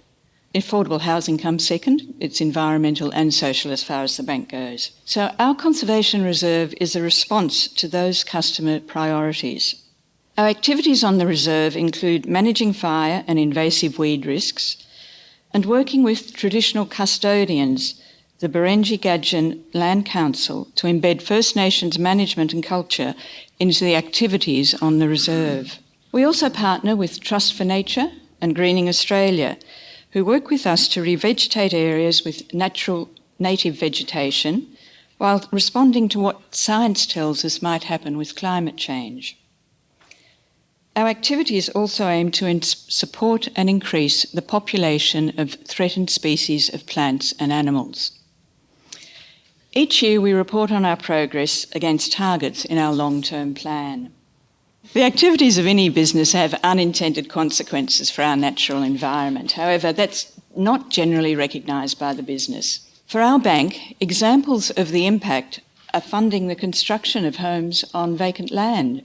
Affordable housing comes second. It's environmental and social as far as the bank goes. So our conservation reserve is a response to those customer priorities. Our activities on the reserve include managing fire and invasive weed risks, and working with traditional custodians, the Barengi Gadjin Land Council, to embed First Nations management and culture into the activities on the reserve. We also partner with Trust for Nature and Greening Australia, who work with us to revegetate areas with natural native vegetation while responding to what science tells us might happen with climate change. Our activities also aim to support and increase the population of threatened species of plants and animals. Each year we report on our progress against targets in our long-term plan. The activities of any business have unintended consequences for our natural environment. However, that's not generally recognised by the business. For our bank, examples of the impact are funding the construction of homes on vacant land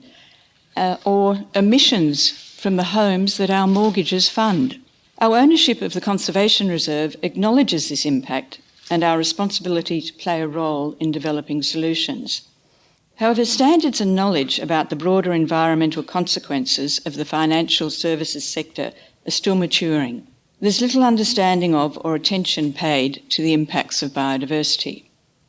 uh, or emissions from the homes that our mortgages fund. Our ownership of the Conservation Reserve acknowledges this impact and our responsibility to play a role in developing solutions. However, standards and knowledge about the broader environmental consequences of the financial services sector are still maturing. There's little understanding of or attention paid to the impacts of biodiversity.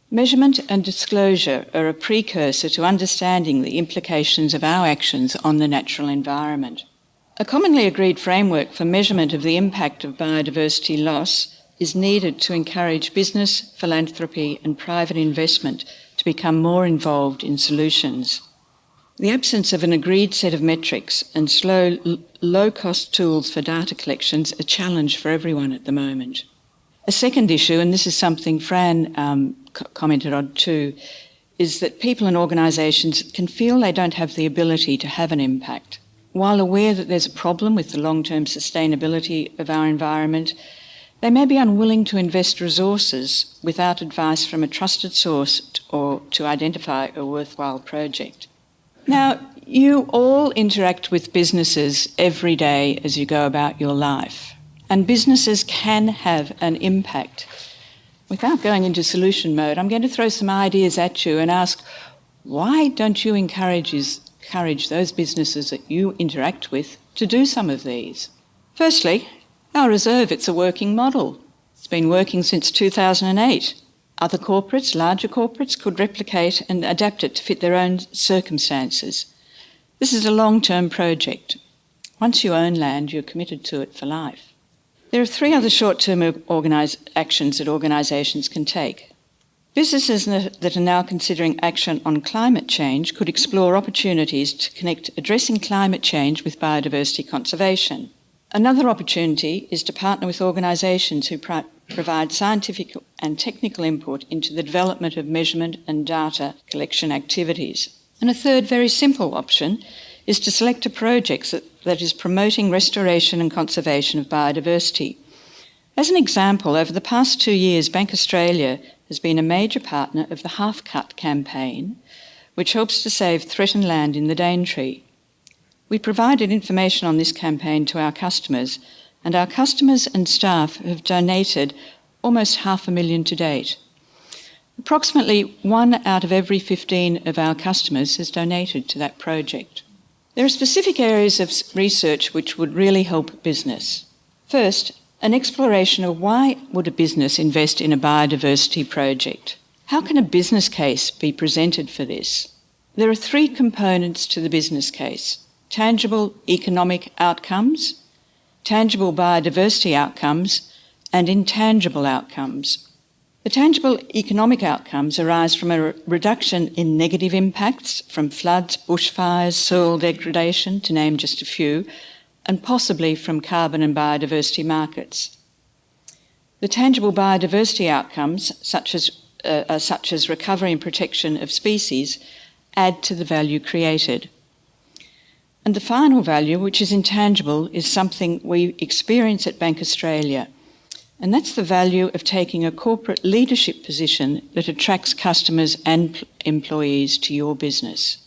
Measurement and disclosure are a precursor to understanding the implications of our actions on the natural environment. A commonly agreed framework for measurement of the impact of biodiversity loss is needed to encourage business, philanthropy, and private investment to become more involved in solutions. The absence of an agreed set of metrics and slow, low cost tools for data collections a challenge for everyone at the moment. A second issue, and this is something Fern um, commented on too, is that people and organisations can feel they don't have the ability to have an impact. While aware that there's a problem with the long term sustainability of our environment, they may be unwilling to invest resources without advice from a trusted source or to identify a worthwhile project. Now, you all interact with businesses every day as you go about your life, and businesses can have an impact. Without going into solution mode, I'm going to throw some ideas at you and ask why don't you encourage, encourage those businesses that you interact with to do some of these? Firstly, our reserve, it's a working model. It's been working since 2008. Other corporates, larger corporates, could replicate and adapt it to fit their own circumstances. This is a long term project. Once you own land, you're committed to it for life. There are three other short term actions that organisations can take. Businesses that are now considering action on climate change could explore opportunities to connect addressing climate change with biodiversity conservation. Another opportunity is to partner with organisations who pro- provide scientific and technical input into the development of measurement and data collection activities. And a third, very simple option is to select a project that, that is promoting restoration and conservation of biodiversity. As an example, over the past two years, Bank Australia has been a major partner of the Half Cut campaign, which helps to save threatened land in the Daintree. We provided information on this campaign to our customers, and our customers and staff have donated almost half a million to date. Approximately one out of every 15 of our customers has donated to that project. There are specific areas of research which would really help business. First, an exploration of why would a business invest in a biodiversity project? How can a business case be presented for this? There are three components to the business case tangible economic outcomes, tangible biodiversity outcomes, and intangible outcomes. The tangible economic outcomes arise from a reduction in negative impacts from floods, bushfires, soil degradation, to name just a few, and possibly from carbon and biodiversity markets. The tangible biodiversity outcomes, such as, uh, uh, such as recovery and protection of species, add to the value created. And the final value, which is intangible, is something we experience at Bank Australia. And that's the value of taking a corporate leadership position that attracts customers and employees to your business.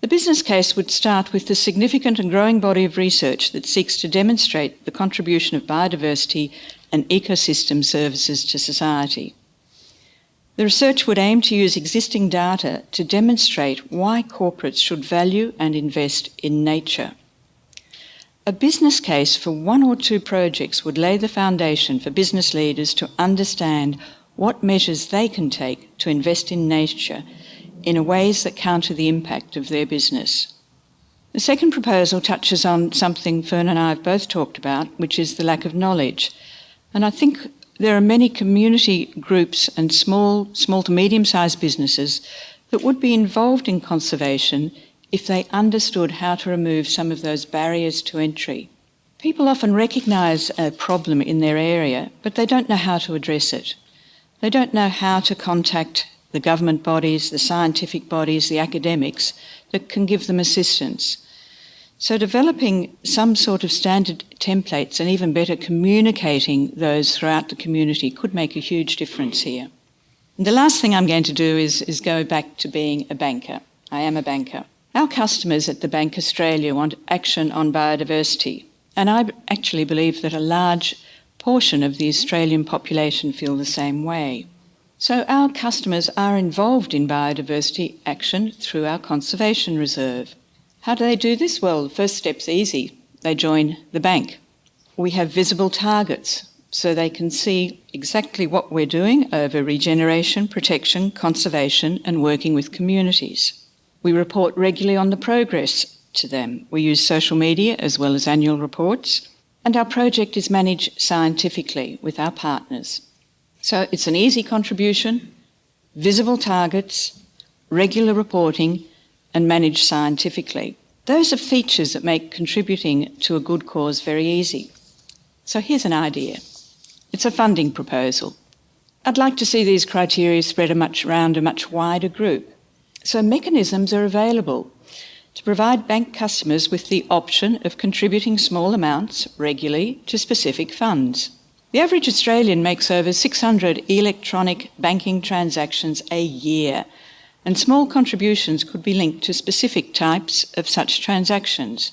The business case would start with the significant and growing body of research that seeks to demonstrate the contribution of biodiversity and ecosystem services to society. The research would aim to use existing data to demonstrate why corporates should value and invest in nature. A business case for one or two projects would lay the foundation for business leaders to understand what measures they can take to invest in nature in ways that counter the impact of their business. The second proposal touches on something Fern and I have both talked about, which is the lack of knowledge. And I think there are many community groups and small, small to medium sized businesses that would be involved in conservation if they understood how to remove some of those barriers to entry. People often recognise a problem in their area, but they don't know how to address it. They don't know how to contact the government bodies, the scientific bodies, the academics that can give them assistance. So, developing some sort of standard templates and even better communicating those throughout the community could make a huge difference here. And the last thing I'm going to do is, is go back to being a banker. I am a banker. Our customers at the Bank Australia want action on biodiversity, and I actually believe that a large portion of the Australian population feel the same way. So our customers are involved in biodiversity action through our conservation reserve. How do they do this? Well, the first step's easy. They join the bank. We have visible targets so they can see exactly what we're doing over regeneration, protection, conservation, and working with communities. We report regularly on the progress to them. We use social media as well as annual reports, and our project is managed scientifically with our partners. So it's an easy contribution, visible targets, regular reporting, and managed scientifically. Those are features that make contributing to a good cause very easy. So here's an idea. It's a funding proposal. I'd like to see these criteria spread a much around a much wider group. So mechanisms are available to provide bank customers with the option of contributing small amounts regularly to specific funds. The average Australian makes over 600 electronic banking transactions a year, and small contributions could be linked to specific types of such transactions.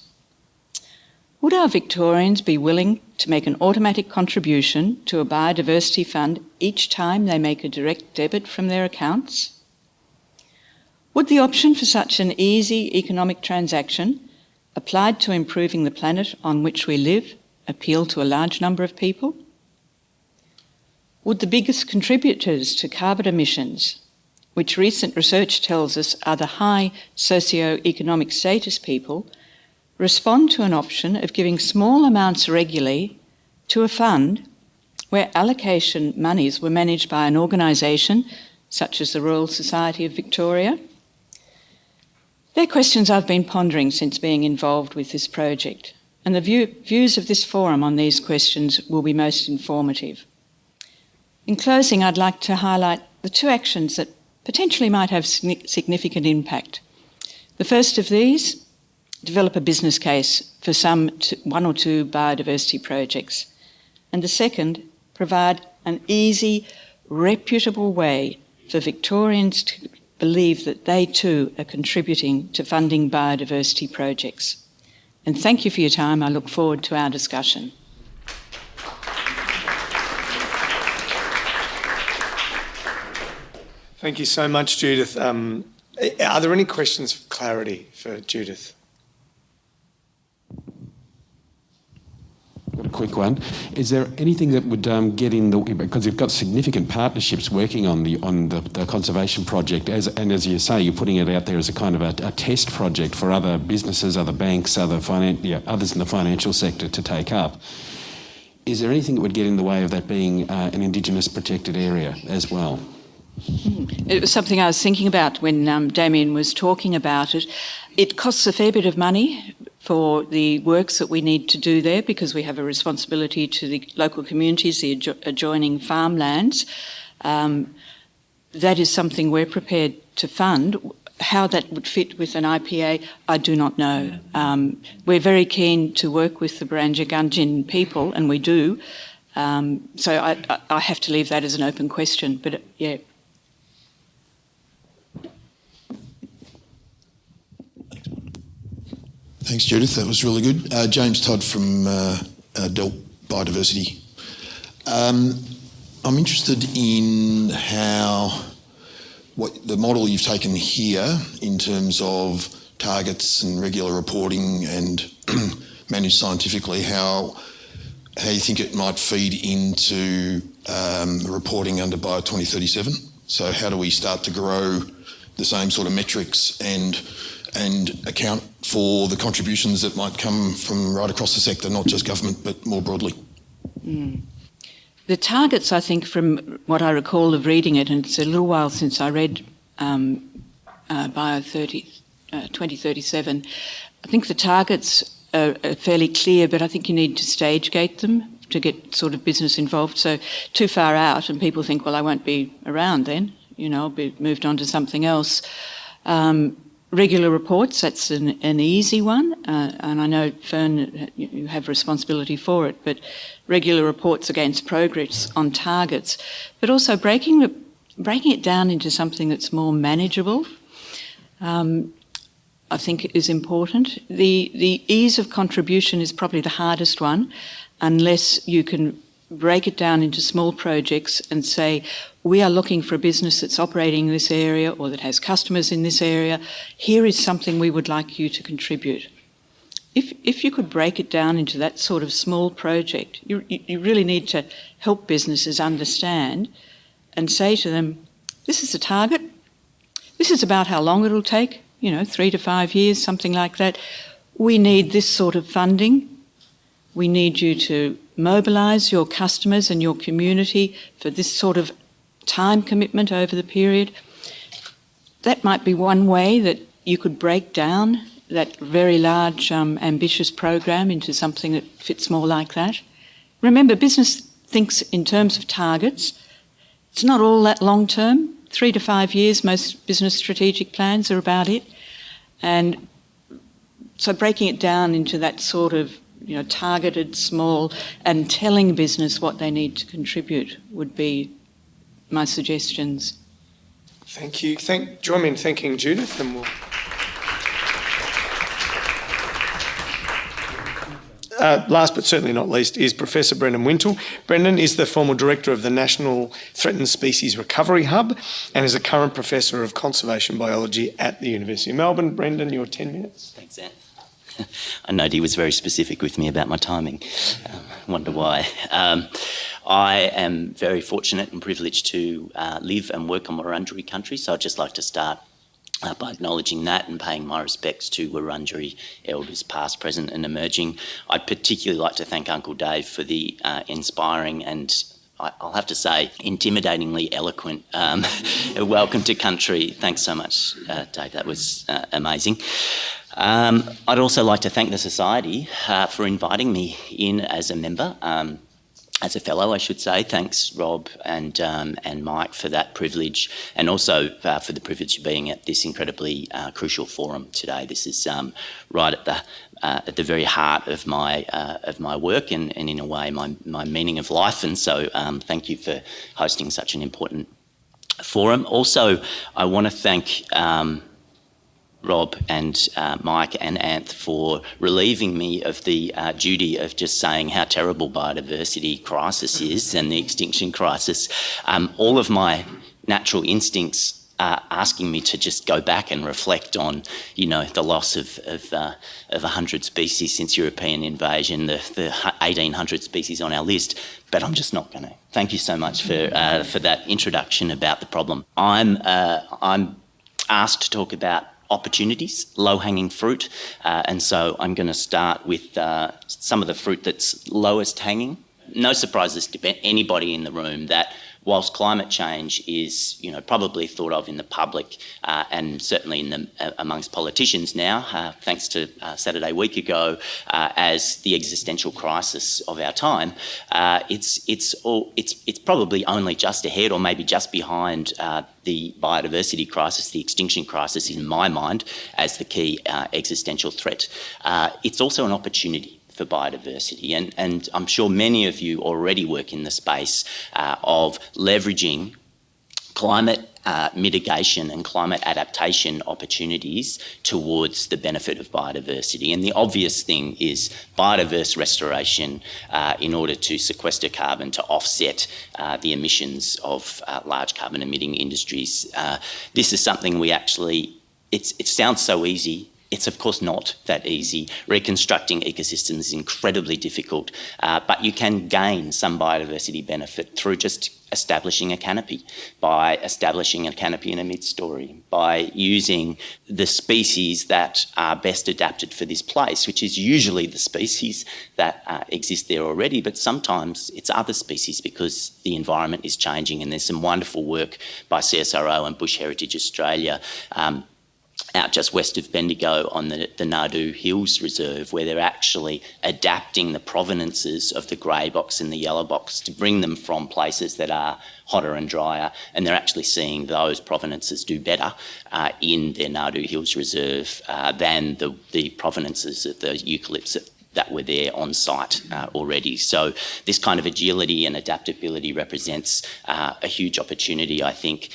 Would our Victorians be willing to make an automatic contribution to a biodiversity fund each time they make a direct debit from their accounts? Would the option for such an easy economic transaction, applied to improving the planet on which we live, appeal to a large number of people? would the biggest contributors to carbon emissions, which recent research tells us are the high socio-economic status people, respond to an option of giving small amounts regularly to a fund where allocation monies were managed by an organisation such as the Royal Society of Victoria? They're questions I've been pondering since being involved with this project, and the view, views of this forum on these questions will be most informative. In closing, I'd like to highlight the two actions that potentially might have significant impact. The first of these, develop a business case for some one or two biodiversity projects. And the second, provide an easy, reputable way for Victorians to believe that they too are contributing to funding biodiversity projects. And thank you for your time. I look forward to our discussion. Thank you so much, Judith. Um, are there any questions for clarity for Judith? Got a quick one. Is there anything that would um, get in the way, because you've got significant partnerships working on the on the, the, conservation project, as and as you say, you're putting it out there as a kind of a, a test project for other businesses, other banks, other finan- yeah, others in the financial sector to take up. Is there anything that would get in the way of that being uh, an Indigenous protected area as well? It was something I was thinking about when um, Damien was talking about it. It costs a fair bit of money for the works that we need to do there because we have a responsibility to the local communities, the adjo- adjoining farmlands. Um, that is something we're prepared to fund. How that would fit with an IPA, I do not know. Um, we're very keen to work with the Barengi Gadjin people, and we do. Um, so I, I, have to leave that as an open question. But yeah, Thanks, Judith. That was really good. Uh, James Todd from uh, uh, Biodiversity. Um, I'm interested in how what the model you've taken here in terms of targets and regular reporting and managed scientifically, how how you think it might feed into um, reporting under Bio 2037. So how do we start to grow the same sort of metrics and and account for the contributions that might come from right across the sector, not just government, but more broadly. Mm. The targets, I think, from what I recall of reading it, and it's a little while since I read um, uh, Bio 30, uh, 2037, I think the targets are, are fairly clear, but I think you need to stage gate them to get sort of business involved. So too far out, and people think, well, I won't be around then. you know, I'll be moved on to something else. Um, regular reports, that's an, an easy one, uh, and I know Fern, you have responsibility for it, but regular reports against progress on targets, but also breaking, the, breaking it down into something that's more manageable. Um, I think is important. The, the ease of contribution is probably the hardest one unless you can break it down into small projects and say, we are looking for a business that's operating in this area or that has customers in this area. Here is something we would like you to contribute. If, if you could break it down into that sort of small project, you, you really need to help businesses understand and say to them, this is a target, this is about how long it'll take, you know, three to five years, something like that. We need this sort of funding. We need you to mobilise your customers and your community for this sort of time commitment over the period. That might be one way that you could break down that very large, um, ambitious program into something that fits more like that. Remember, business thinks in terms of targets. It's not all that long term three to five years, most business strategic plans are about it. And so breaking it down into that sort of you know, targeted, small, and telling business what they need to contribute would be my suggestions. Thank you. Thank, join me in thanking Judith and we'll... Uh, last but certainly not least is Professor Brendan Wintle. Brendan is the former director of the National Threatened Species Recovery Hub and is a current professor of conservation biology at the University of Melbourne. Brendan, your 10 minutes. Thanks, Anne. I know he was very specific with me about my timing. Um, wonder why. Um, I am very fortunate and privileged to uh, live and work on Wurundjeri country, so I'd just like to start uh, by acknowledging that and paying my respects to Wurundjeri elders past, present and emerging. I'd particularly like to thank Uncle Dave for the uh, inspiring and I'll have to say, intimidatingly eloquent. Um, welcome to country. Thanks so much, uh, Dave. That was uh, amazing. Um, I'd also like to thank the Society uh, for inviting me in as a member. Um, as a fellow, I should say. Thanks, Rob and um, and Mike, for that privilege, and also uh, for the privilege of being at this incredibly uh, crucial forum today. This is um, right at the uh, at the very heart of my uh, of my work, and, and in a way, my my meaning of life. And so, um, thank you for hosting such an important forum. Also, I want to thank. Rob and uh, Mike and Anth for relieving me of the uh, duty of just saying how terrible biodiversity crisis is and the extinction crisis. Um, all of my natural instincts are asking me to just go back and reflect on, you know, the loss of of, uh, of 100 species since European invasion, the, the 1,800 species on our list, but I'm just not going to. Thank you so much for uh, for that introduction about the problem. I'm uh, I'm asked to talk about opportunities, low-hanging fruit. Uh, and so I'm going to start with uh, some of the fruit that's lowest hanging. No surprises to anybody in the room that whilst climate change is, you know, probably thought of in the public uh, and certainly in the, uh, amongst politicians now, uh, thanks to uh, Saturday week ago, uh, as the existential crisis of our time, uh, it's it's all it's it's probably only just ahead or maybe just behind the biodiversity crisis, the extinction crisis, in my mind, as the key existential threat. it's also an opportunity for biodiversity. And, and I'm sure many of you already work in the space uh, of leveraging climate uh, mitigation and climate adaptation opportunities towards the benefit of biodiversity. And the obvious thing is biodiverse restoration uh, in order to sequester carbon to offset uh, the emissions of uh, large carbon emitting industries. Uh, this is something we actually, it sounds so easy it's of course not that easy. Reconstructing ecosystems is incredibly difficult, uh, but you can gain some biodiversity benefit through just establishing a canopy, by establishing a canopy in a mid-story, by using the species that are best adapted for this place, which is usually the species that uh, exist there already, but sometimes it's other species because the environment is changing and there's some wonderful work by CSIRO and Bush Heritage Australia um, out just west of Bendigo on the, the Hills Reserve, where they're actually adapting the provenances of the grey box and the yellow box to bring them from places that are hotter and drier, and they're actually seeing those provenances do better uh, in their Nardoo Hills Reserve uh, than the, the provenances of the eucalypts that that were there on site uh, already. So this kind of agility and adaptability represents uh, a huge opportunity, I think.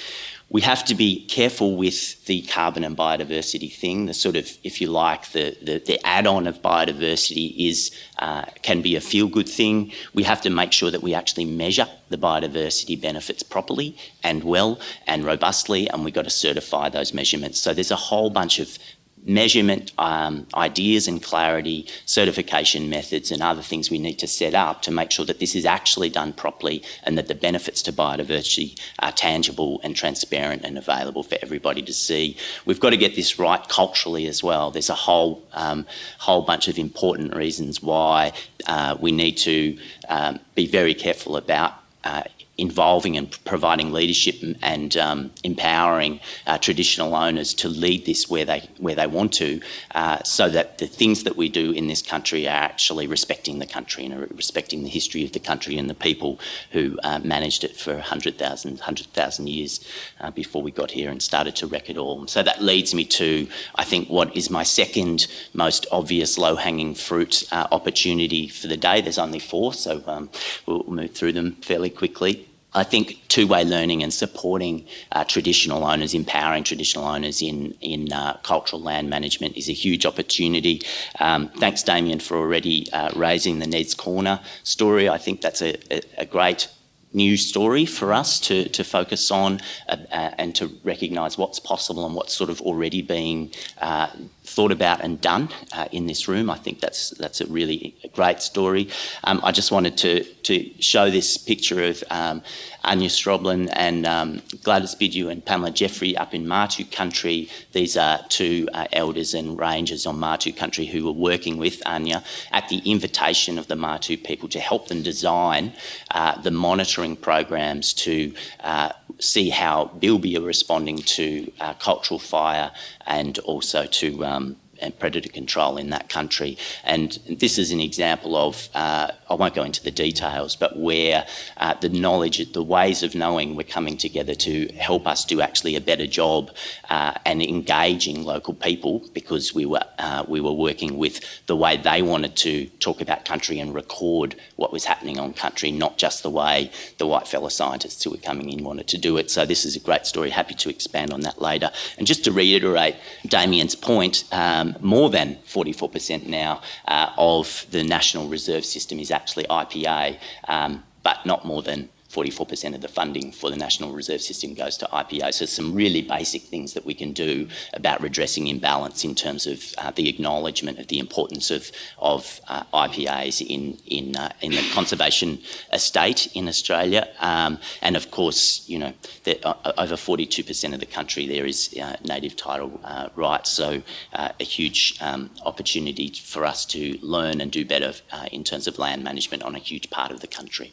We have to be careful with the carbon and biodiversity thing. The sort of, if you like, the, the, the add-on of biodiversity is uh, can be a feel-good thing. We have to make sure that we actually measure the biodiversity benefits properly and well and robustly, and we've got to certify those measurements. So there's a whole bunch of measurement um, ideas and clarity, certification methods and other things we need to set up to make sure that this is actually done properly and that the benefits to biodiversity are tangible and transparent and available for everybody to see. We've got to get this right culturally as well. There's a whole, um, whole bunch of important reasons why uh, we need to um, be very careful about uh, involving and providing leadership and um, empowering uh, traditional owners to lead this where they where they want to, uh, so that the things that we do in this country are actually respecting the country and respecting the history of the country and the people who uh, managed it for 100,000 100,000 years uh, before we got here and started to wreck it all. So that leads me to, I think, what is my second most obvious low-hanging fruit uh, opportunity for the day. There's only four, so um, we'll move through them fairly quickly. I think two-way learning and supporting uh, traditional owners, empowering traditional owners in, in uh, cultural land management is a huge opportunity. Um, thanks, Damien, for already uh, raising the Ned's Corner story. I think that's a, a, a great new story for us to, to focus on uh, uh, and to recognise what's possible and what's sort of already being uh, thought about and done uh, in this room. I think that's that's a really great story. Um, I just wanted to to show this picture of um, Anja Skroblin and um, Gladys Bidue and Pamela Jeffrey up in Martu country. These are two uh, elders and rangers on Martu country who were working with Anja at the invitation of the Martu people to help them design uh, the monitoring programs to uh, see how Bilby are responding to uh, cultural fire and also to um, predator control in that country. And this is an example of, uh, I won't go into the details, but where uh, the knowledge, the ways of knowing were coming together to help us do actually a better job uh, and engaging local people because we were, uh, we were working with the way they wanted to talk about country and record what was happening on country, not just the way the white fellow scientists who were coming in wanted to do it. So this is a great story. Happy to expand on that later. And just to reiterate Damien's point, um, um, more than 44% now uh, of the National Reserve System is actually IPA, um, but not more than 44% of the funding for the National Reserve System goes to IPA. So some really basic things that we can do about redressing imbalance in terms of uh, the acknowledgement of the importance of, of uh, IPAs in, in, uh, in the conservation estate in Australia. Um, and of course, you know, uh, over 42% of the country there is uh, native title rights. So a huge um, opportunity for us to learn and do better in terms of land management on a huge part of the country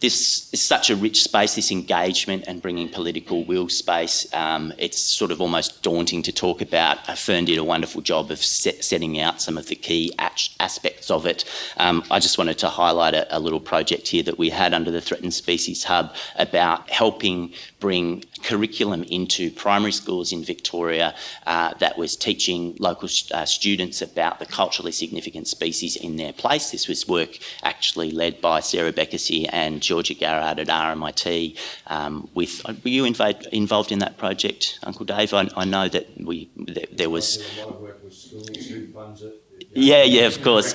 this is such a rich space, this engagement and bringing political will space. Um, it's sort of almost daunting to talk about. Fern did a wonderful job of set, setting out some of the key aspects of it. Um, I just wanted to highlight a, a, little project here that we had under the Threatened Species Hub about helping bring curriculum into primary schools in Victoria uh, that was teaching local uh, students about the culturally significant species in their place. This was work actually led by Sarah Bekessy and Georgia Garrard at RMIT. Um, with uh, were you involved involved in that project, Uncle Dave? I, I know that we there, there was. Yeah, yeah, of course.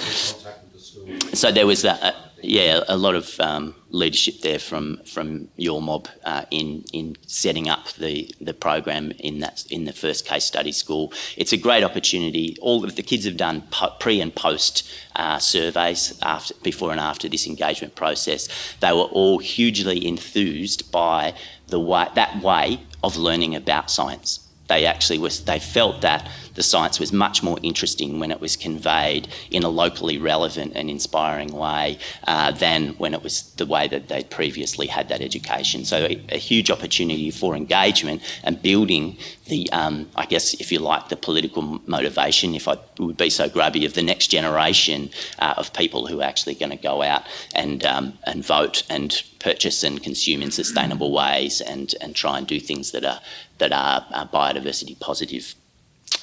So there was that yeah, a lot of um, leadership there from from your mob uh, in in setting up the the program in that in the first case study school. It's a great opportunity. All of the kids have done pre and post uh, surveys after before and after this engagement process. They were all hugely enthused by the way that way of learning about science. They actually was they felt that the science was much more interesting when it was conveyed in a locally relevant and inspiring way uh, than when it was the way that they'd previously had that education. So a, a huge opportunity for engagement and building the, um, I guess, if you like, the political motivation, if I would be so grubby, of the next generation uh, of people who are actually going to go out and um, and vote and purchase and consume in sustainable ways and and try and do things that are that are, biodiversity positive.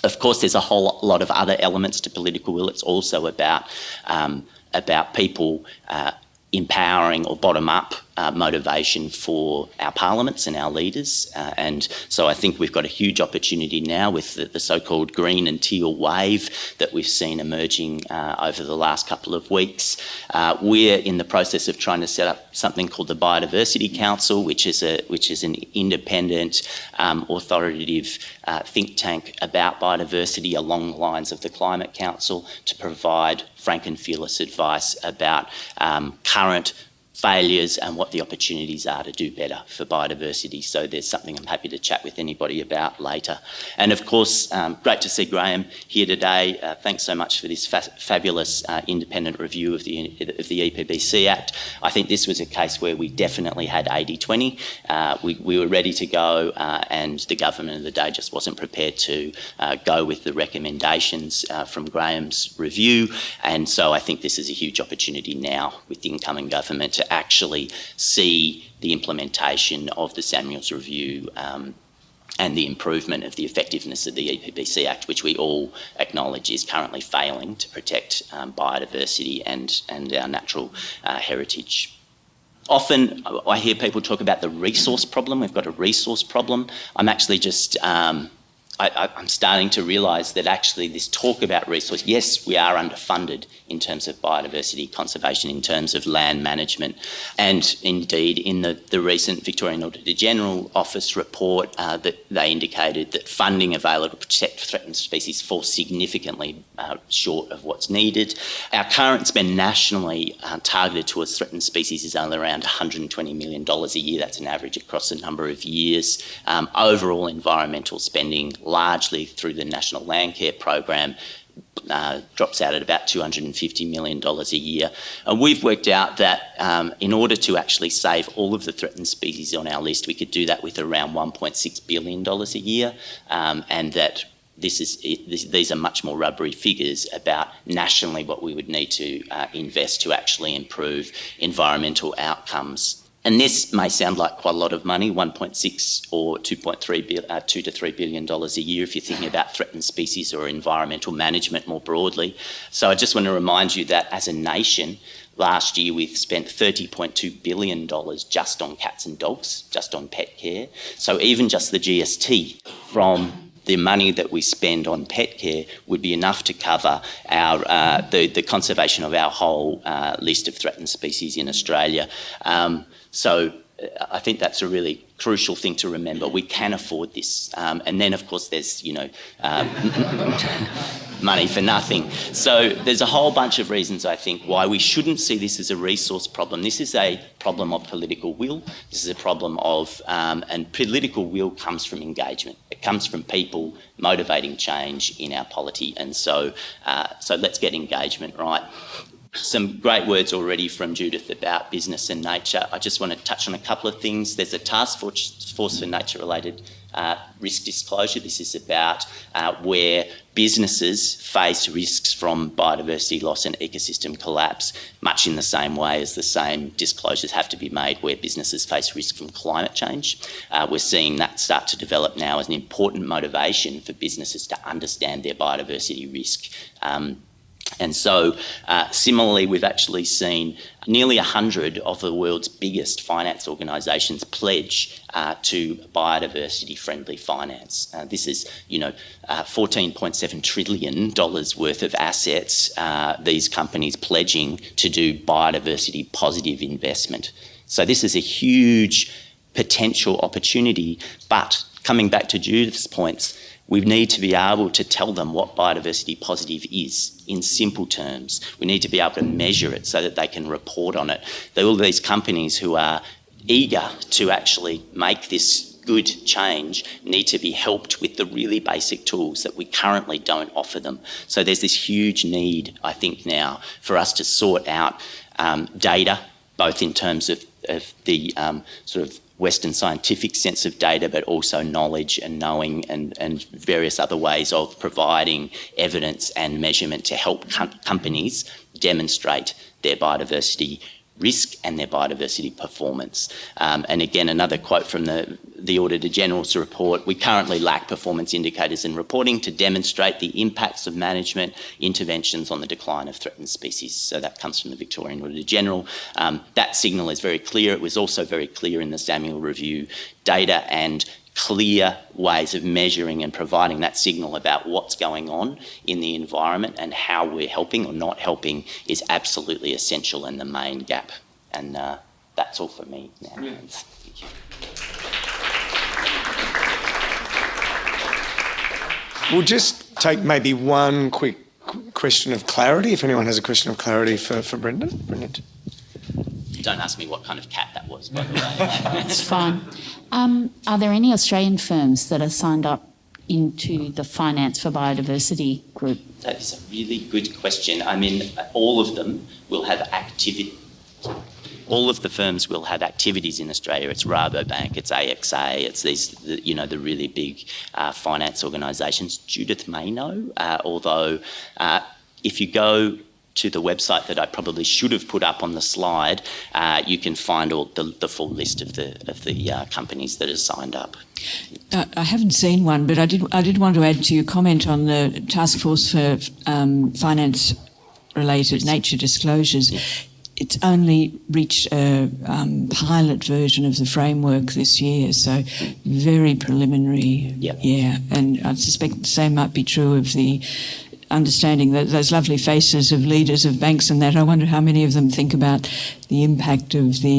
Of course, there's a whole lot of other elements to political will. It's also about um, about people uh, empowering or bottom up uh, motivation for our parliaments and our leaders. Uh, and so I think we've got a huge opportunity now with the, the so-called green and teal wave that we've seen emerging uh, over the last couple of weeks. Uh, we're in the process of trying to set up something called the Biodiversity Council, which is a which is an independent, um, authoritative uh, think tank about biodiversity along the lines of the Climate Council to provide frank and fearless advice about um, current failures and what the opportunities are to do better for biodiversity. So there's something I'm happy to chat with anybody about later. And of course, um, great to see Graeme here today. Uh, thanks so much for this fa fabulous uh, independent review of the, of the EPBC Act. I think this was a case where we definitely had 80-20. Uh, we, we, were ready to go uh, and the government of the day just wasn't prepared to uh, go with the recommendations uh, from Graeme's review. And so I think this is a huge opportunity now with the incoming government to actually see the implementation of the Samuels Review um, and the improvement of the effectiveness of the EPBC Act, which we all acknowledge is currently failing to protect um, biodiversity and, and our natural uh, heritage. Often I hear people talk about the resource problem. We've got a resource problem. I'm actually just um, I, am starting to realise that actually this talk about resource, yes, we are underfunded in terms of biodiversity conservation, in terms of land management. And indeed, in the, the recent Victorian Auditor General Office report, uh, that they indicated that funding available to protect threatened species falls significantly uh, short of what's needed. Our current spend nationally uh, targeted towards threatened species is only around $120 million a year. That's an average across a number of years. Um, overall environmental spending largely through the National Landcare Program uh, drops out at about $250 million a year. And we've worked out that um, in order to actually save all of the threatened species on our list, we could do that with around $1.6 billion a year, um, and that this is this, these are much more rubbery figures about nationally what we would need to uh, invest to actually improve environmental outcomes and this may sound like quite a lot of money, 1.6 or 2.3 uh, 2 to 3 billion dollars a year if you're thinking about threatened species or environmental management more broadly. So I just want to remind you that as a nation, last year we've spent 30.2 billion dollars just on cats and dogs, just on pet care. So even just the GST from the money that we spend on pet care would be enough to cover our uh, the, the conservation of our whole uh, list of threatened species in Australia. Um, so uh, I think that's a really crucial thing to remember. We can afford this. Um, and then, of course, there's, you know, um, money for nothing. So there's a whole bunch of reasons, I think, why we shouldn't see this as a resource problem. This is a problem of political will. This is a problem of, um, and political will comes from engagement. It comes from people motivating change in our polity. And so, uh, so let's get engagement right some great words already from Judith about business and nature. I just want to touch on a couple of things. There's a task force for nature related uh, risk disclosure. This is about uh, where businesses face risks from biodiversity loss and ecosystem collapse, much in the same way as the same disclosures have to be made where businesses face risk from climate change. Uh, we're seeing that start to develop now as an important motivation for businesses to understand their biodiversity risk. Um, and so, uh, similarly, we've actually seen nearly 100 of the world's biggest finance organisations pledge uh, to biodiversity-friendly finance. Uh, this is, you know, uh, $14.7 trillion worth of assets, uh, these companies pledging to do biodiversity-positive investment. So this is a huge potential opportunity, but coming back to Judith's points, we need to be able to tell them what biodiversity positive is in simple terms. We need to be able to measure it so that they can report on it. There are all these companies who are eager to actually make this good change need to be helped with the really basic tools that we currently don't offer them. So there's this huge need, I think, now for us to sort out um, data, both in terms of, of the um, sort of Western scientific sense of data, but also knowledge and knowing and, and various other ways of providing evidence and measurement to help com companies demonstrate their biodiversity risk and their biodiversity performance. Um, and again, another quote from the, the Auditor General's report, we currently lack performance indicators and reporting to demonstrate the impacts of management interventions on the decline of threatened species. So that comes from the Victorian Auditor General. Um, that signal is very clear. It was also very clear in the Samuel Review data and clear ways of measuring and providing that signal about what's going on in the environment and how we're helping or not helping is absolutely essential and the main gap. And uh, that's all for me now. Thank you. We'll just take maybe one quick question of clarity, if anyone has a question of clarity for, for Brendan. Brilliant. Don't ask me what kind of cat that was, by the way. It's fine. Um, are there any Australian firms that are signed up into the Finance for Biodiversity group? That is a really good question. I mean, all of them will have activity. All of the firms will have activities in Australia. It's Rabobank, it's AXA, it's these, you know, the really big uh, finance organisations. Judith may know, uh, although uh, if you go to the website that I probably should have put up on the slide, uh, you can find all the, the, full list of the of the uh, companies that are signed up. Uh, I haven't seen one, but I did I did want to add to your comment on the task force for um, finance related nature disclosures. It's only reached a um, pilot version of the framework this year, so very preliminary. Yep. Yeah, and I suspect the same might be true of the understanding that those lovely faces of leaders of banks and that, I wonder how many of them think about the impact of the,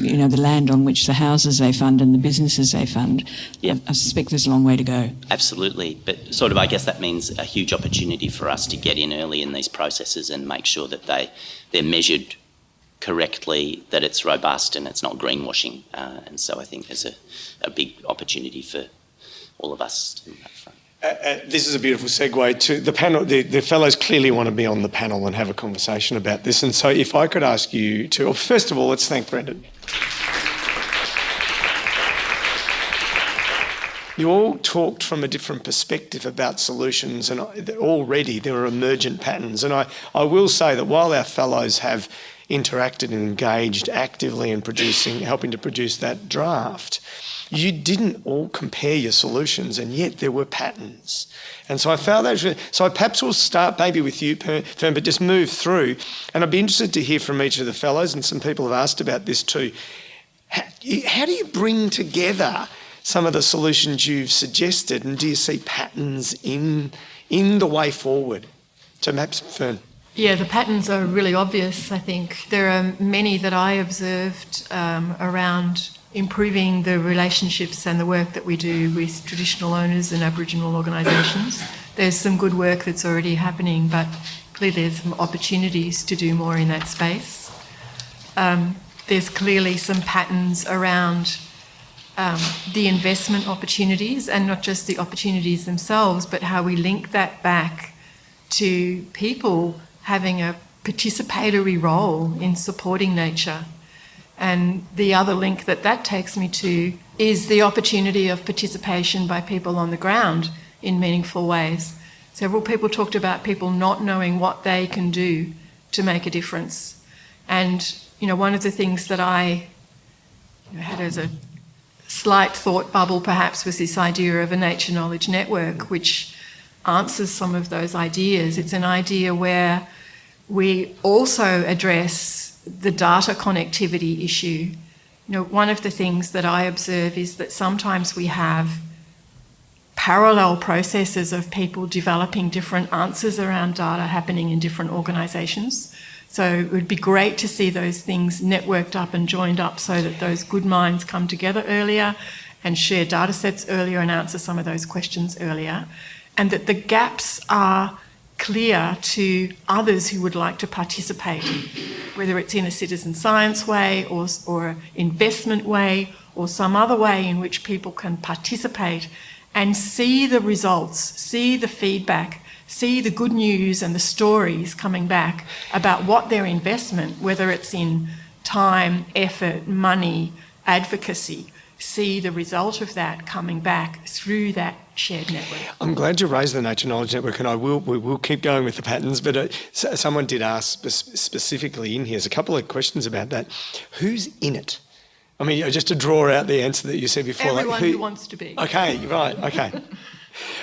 you know, the land on which the houses they fund and the businesses they fund. Yeah. I, I suspect there's a long way to go. Absolutely, but sort of, I guess that means a huge opportunity for us to get in early in these processes and make sure that they they're measured correctly, that it's robust and it's not greenwashing. Uh, and so I think there's a, a big opportunity for all of us in that front. Uh, uh, this is a beautiful segue to the panel. The, the, fellows clearly want to be on the panel and have a conversation about this. And so, if I could ask you to, well, first of all, let's thank Brendan. You all talked from a different perspective about solutions, and already there are emergent patterns. And I, I will say that while our fellows have interacted and engaged actively in producing, helping to produce that draft, you didn't all compare your solutions, and yet there were patterns. And so I found that. So I perhaps we'll start maybe with you, Fern, but just move through. And I'd be interested to hear from each of the fellows, and some people have asked about this too. How, how do you bring together some of the solutions you've suggested, and do you see patterns in in the way forward? So perhaps Fern. Yeah, the patterns are really obvious, I think. There are many that I observed um, around improving the relationships and the work that we do with traditional owners and Aboriginal organisations. There's some good work that's already happening, but clearly there's some opportunities to do more in that space. Um, there's clearly some patterns around um, the investment opportunities and not just the opportunities themselves, but how we link that back to people having a participatory role in supporting nature. And the other link that that takes me to is the opportunity of participation by people on the ground in meaningful ways. Several people talked about people not knowing what they can do to make a difference. And, you know, one of the things that I had as a slight thought bubble perhaps was this idea of a nature knowledge network, which answers some of those ideas. It's an idea where we also address the data connectivity issue. You know, one of the things that I observe is that sometimes we have parallel processes of people developing different answers around data happening in different organisations. So it would be great to see those things networked up and joined up so that those good minds come together earlier and share data sets earlier and answer some of those questions earlier. And that the gaps are clear to others who would like to participate, whether it's in a citizen science way or, or investment way or some other way in which people can participate and see the results, see the feedback, see the good news and the stories coming back about what their investment, whether it's in time, effort, money, advocacy, see the result of that coming back through that shared network. I'm glad you raised the Nature Knowledge Network, and I will we will keep going with the patterns. But uh, someone did ask spe- specifically in here. There's a couple of questions about that. Who's in it? I mean, just to draw out the answer that you said before. Everyone like who, who wants to be. Okay, right. Okay.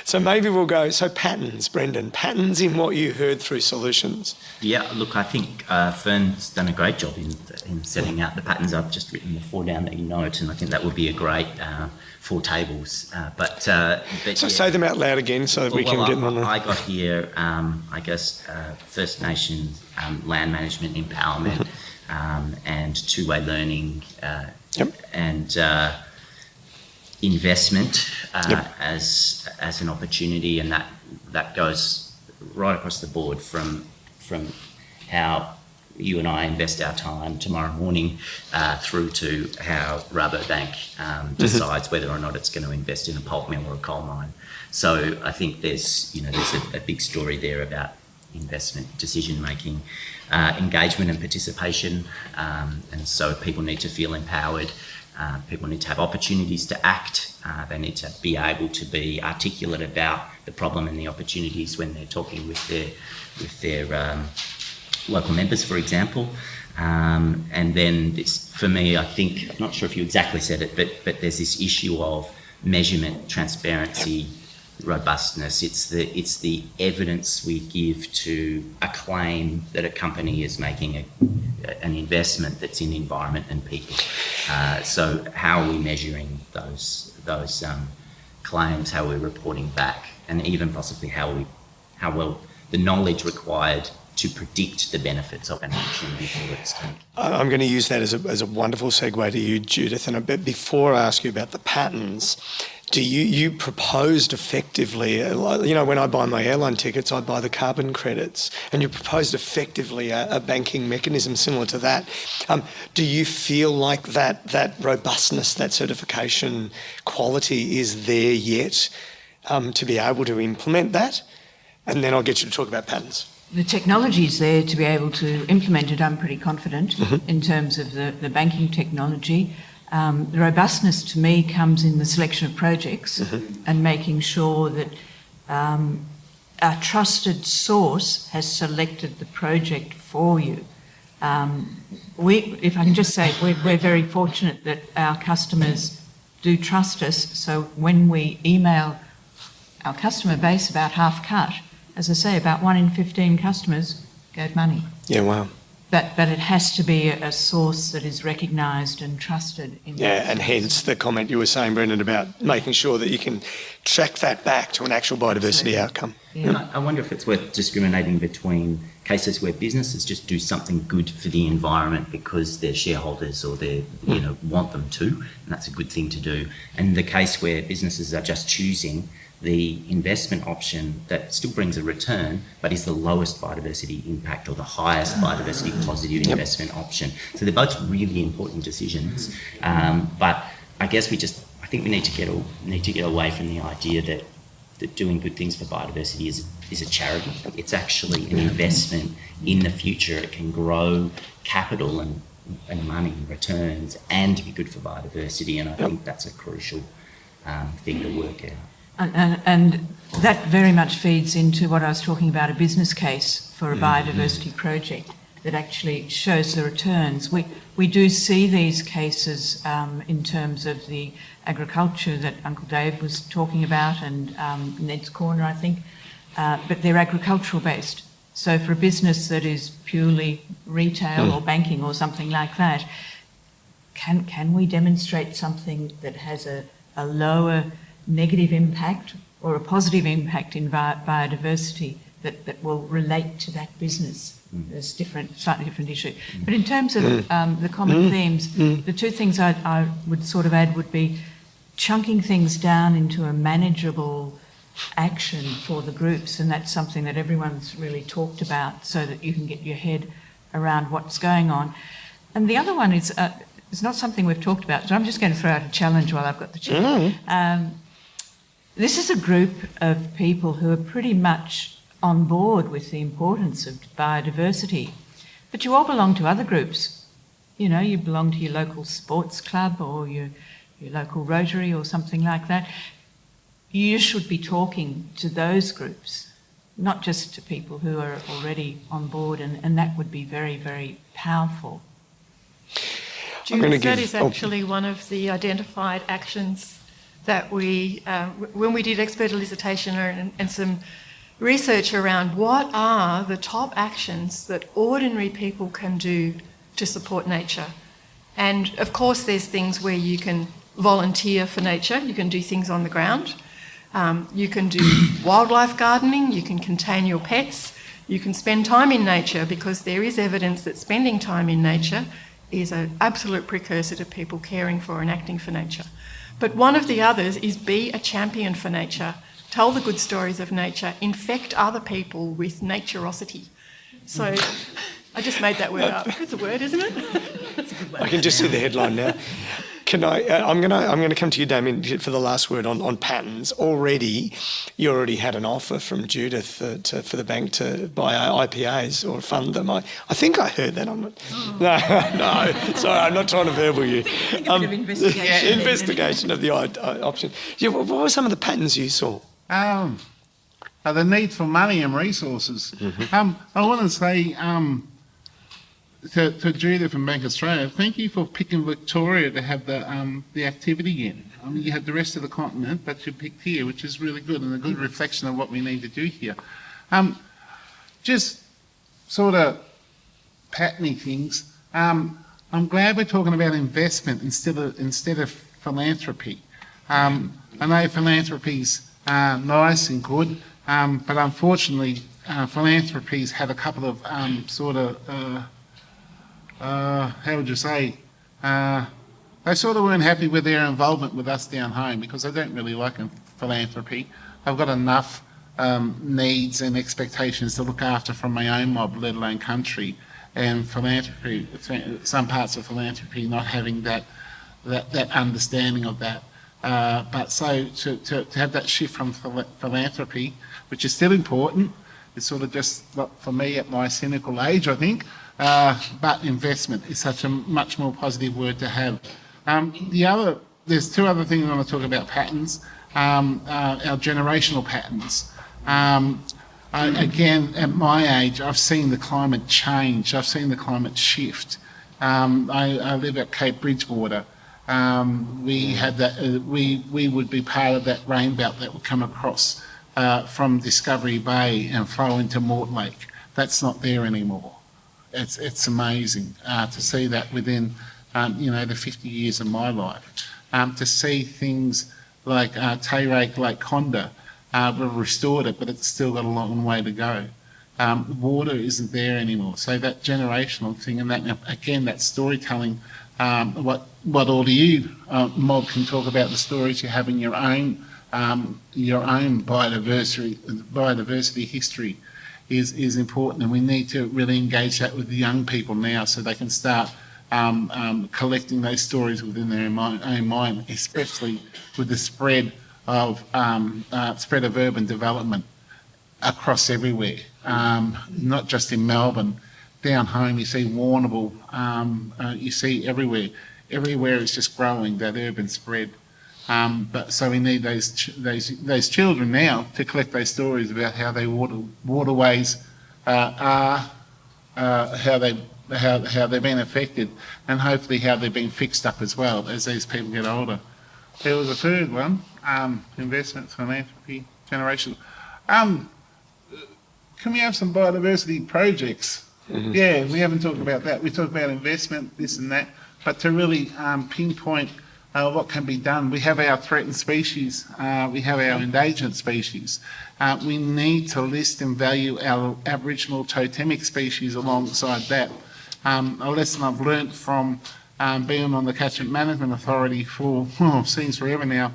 So maybe we'll go. So patterns, Brendan. Patterns in what you heard through solutions. Yeah, look, I think uh, Fern's done a great job in, in setting out the patterns. I've just written the four down that you note, and I think that would be a great uh, four tables. Uh, but, uh, but so yeah. say them out loud again, so that we can well, get them on. I got here, um, I guess, uh, First Nations um, land management empowerment um, and two-way learning, uh, Yep. and investment uh, Yep. as as an opportunity, and that that goes right across the board from from how you and I invest our time tomorrow morning uh, through to how Rabobank um, decides whether or not it's going to invest in a pulp mill or a coal mine. So I think there's you know there's a, a big story there about investment decision making, uh, engagement and participation, um, and so people need to feel empowered. Uh, people need to have opportunities to act. Uh, they need to be able to be articulate about the problem and the opportunities when they're talking with their with their um, local members, for example. Um, and then this, for me, I think I'm not sure if you exactly said it, but but there's this issue of measurement, transparency, robustness. It's the it's the evidence we give to a claim that a company is making a, an investment that's in the environment and people. Uh, so how are we measuring those those um, claims? How are we reporting back, and even possibly how we how well the knowledge required to predict the benefits of an action before it's taken. I'm going to use that as a, as a wonderful segue to you, Judith. And bit before I ask you about the patterns, do you you proposed effectively? uh, You know, when I buy my airline tickets, I buy the carbon credits, and you proposed effectively a, a banking mechanism similar to that. Um, do you feel like that that robustness, that certification quality is there yet um, to be able to implement that? And then I'll get you to talk about patterns. The technology is there to be able to implement it, I'm pretty confident, in terms of the, the banking technology. Um, the robustness to me comes in the selection of projects and making sure that um, a trusted source has selected the project for you. Um, we, if I can just say, we're, we're very fortunate that our customers do trust us. So when we email our customer base about half cut, as I say, about one in 15 customers gave money. Yeah, wow. But, but it has to be a, a source that is recognised and trusted. In Yeah, and hence the comment you were saying, Brendan, about making sure that you can track that back to an actual biodiversity outcome. And I I wonder if it's worth discriminating between cases where businesses just do something good for the environment because their shareholders or they you know want them to, and that's a good thing to do. And the case where businesses are just choosing the investment option that still brings a return but is the lowest biodiversity impact or the highest biodiversity positive investment option. So they're both really important decisions. Um, but I guess we just I think we need to get need to get away from the idea that that doing good things for biodiversity is is a charity. It's actually an investment in the future. It can grow capital and and money and returns and be good for biodiversity. And I think that's a crucial um, thing to work out. And, and, and that very much feeds into what I was talking about a business case for a biodiversity project that actually shows the returns. We, we do see these cases um, in terms of the agriculture that Uncle Dave was talking about and um, Ned's Corner, I think, uh, but they're agricultural based. So for a business that is purely retail or banking or something like that, can, can we demonstrate something that has a, a lower negative impact or a positive impact in bi- biodiversity that, that will relate to that business? There's different, slightly different issue. But in terms of um, the common themes, the two things I, I would sort of add would be chunking things down into a manageable action for the groups, and that's something that everyone's really talked about so that you can get your head around what's going on. And the other one is uh, it's not something we've talked about, so I'm just going to throw out a challenge while I've got the chair. Um, this is a group of people who are pretty much on board with the importance of biodiversity, but you all belong to other groups. You know, you belong to your local sports club or your, your local Rotary or something like that. You should be talking to those groups, not just to people who are already on board, and, and that would be very, very powerful. Gonna give- is oh. actually one of the identified actions that we, um, when we did expert elicitation and, and some research around what are the top actions that ordinary people can do to support nature. And of course, there's things where you can volunteer for nature, you can do things on the ground, um, you can do wildlife gardening, you can contain your pets, you can spend time in nature because there is evidence that spending time in nature is an absolute precursor to people caring for and acting for nature. But one of the others is be a champion for nature, tell the good stories of nature, infect other people with naturosity. So I just made that word up. It's a word, isn't it? I can just see the headline now. Can I? Uh, I'm gonna. I'm gonna come to you, Damien, for the last word on, on patents. Already, you already had an offer from Judith uh, to, for the bank to buy IPAs or fund them. I, I think I heard that. I'm not. No, no. Sorry, I'm not trying to verbal you. Um, bit of investigation. investigation of the uh, option. Yeah. What what were some of the patterns you saw? Um, uh, the need for money and resources. Um, I want to say um, to, to Judith from Bank Australia, thank you for picking Victoria to have the um, the activity in. I mean, you had the rest of the continent, but you picked here, which is really good and a good reflection of what we need to do here. Um, just sort of patterny things. Um, I'm glad we're talking about investment instead of instead of philanthropy. Um, I know philanthropy's uh, nice and good, um, but unfortunately, uh, philanthropy's had a couple of um, sort of uh, uh, how would you say? Uh, they sort of weren't happy with their involvement with us down home because they don't really like philanthropy. I've got enough um, needs and expectations to look after from my own mob, let alone country. And philanthropy, some parts of philanthropy not having that that, that understanding of that. Uh, but so to, to, to have that shift from phila- philanthropy, which is still important, it's sort of just for me at my cynical age, I think. Uh, but investment is such a much more positive word to have. Um, the other, there's two other things I want to talk about patterns. Um, uh, our generational patterns. Um, I, again, at my age, I've seen the climate change. I've seen the climate shift. Um, I, I live at Cape Bridgewater. Um, we had that. Uh, we we would be part of that rain belt that would come across uh, from Discovery Bay and flow into Mortlake. That's not there anymore. It's it's amazing uh, to see that within um, you know the 50 years of my life. Um, to see things like uh, Tae Rak Lake Condah, uh, we've restored it, but it's still got a long way to go. Um, water isn't there anymore. So that generational thing, and that again, that storytelling. Um, what what all do you, uh, Mob, can talk about the stories you have in your own um, your own biodiversity biodiversity history is is important, and we need to really engage that with the young people now, so they can start um, um, collecting those stories within their own mind, especially with the spread of um, uh, spread of urban development across everywhere, um, not just in Melbourne. Down home, you see Warrnambool, um, uh, you see everywhere. Everywhere is just growing that urban spread. Um, but so we need those ch- those those children now to collect those stories about how they water waterways uh, are, uh, how they how how they've been affected, and hopefully how they've been fixed up as well as these people get older. There was a third one: um, investment, philanthropy, generation. Um, can we have some biodiversity projects? Yeah, we haven't talked about that. We talk about investment, this and that, but to really um, pinpoint uh, what can be done. We have our threatened species, uh, we have our endangered species. Uh, we need to list and value our Aboriginal totemic species alongside that. Um, a lesson I've learnt from um, being on the Catchment Management Authority for, oh, seems forever now,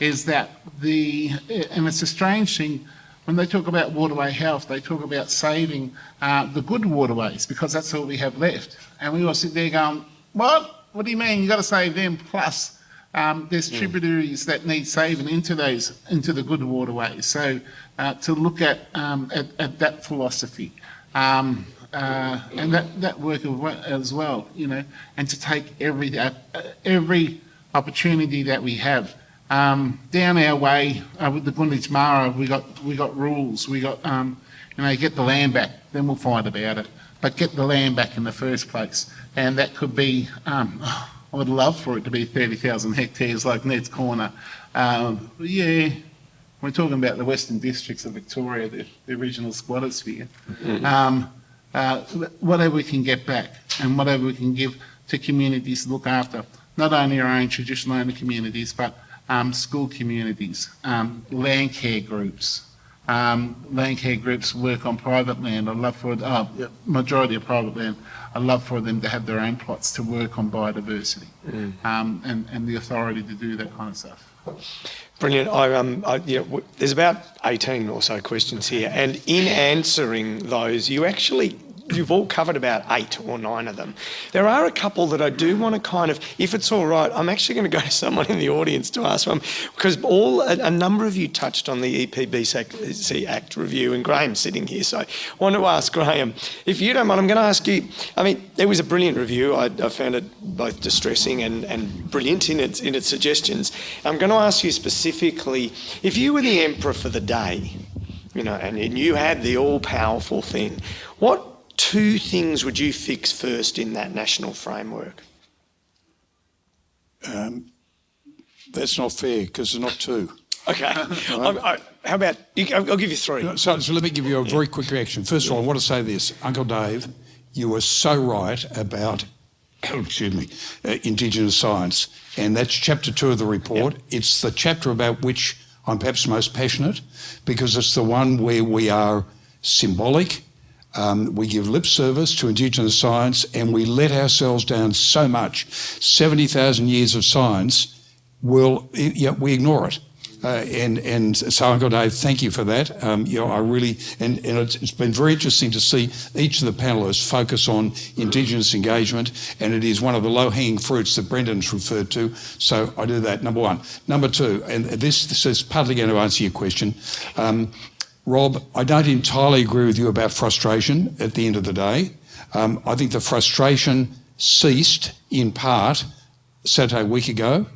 is that the, and it's a strange thing, when they talk about waterway health, they talk about saving uh, the good waterways because that's all we have left. And we all sit there going, what? what do you mean? You've got to save them plus. Um, there's tributaries that need saving into those into the good waterways. So uh, to look at, um, at at that philosophy, um, uh, and that that work as well, you know, and to take every uh, every opportunity that we have. Um, down our way uh, with the Gunditjmara, we got we got rules. We got um, you know get the land back, then we'll fight about it. But get the land back in the first place, and that could be. Um, I would love for it to be 30,000 hectares like Ned's Corner. Um, yeah, we're talking about the Western Districts of Victoria, the, the original squatter sphere. Mm-hmm. Um, uh, whatever we can get back and whatever we can give to communities to look after, not only our own traditional owner communities, but um, school communities, um, land care groups. Um, land care groups work on private land. I love for uh, majority of private land. I love for them to have their own plots to work on biodiversity mm. um, and, and the authority to do that kind of stuff. Brilliant. I, um, I, you know, there's about 18 or so questions here, and in answering those, you actually you've all covered about eight or nine of them. There are a couple that I do want to kind of, if it's all right, I'm actually going to go to someone in the audience to ask them because all a, a, number of you touched on the EPBC Act review, and Graeme's sitting here, so I want to ask Graeme if you don't mind. I'm going to ask you. I mean, it was a brilliant review. I, I found it both distressing and, and brilliant in its in its suggestions. I'm going to ask you specifically if you were the emperor for the day you know, and, and you had the all powerful thing. What two things would you fix first in that national framework? Um, that's not fair because there's not two. Okay. I, how about, you, I'll give you three. So, so, let me give you a very quick reaction. First of all, I want to say this. Uncle Dave, you were so right about, excuse me, uh, Indigenous science. And that's chapter two of the report. Yep. It's the chapter about which I'm perhaps most passionate because it's the one where we are symbolic, um, we give lip service to Indigenous science and we let ourselves down so much. 70,000 years of science, will yeah, we ignore it. Uh, and and so Dave, thank you for that. Um, you know, I really and, and it's, it's been very interesting to see each of the panelists focus on Indigenous engagement, and it is one of the low-hanging fruits that Brendan's referred to. So I do that. Number one. Number two, and this, this is partly going to answer your question. Um, Rob, I don't entirely agree with you about frustration at the end of the day. Um, I think the frustration ceased in part Saturday a week ago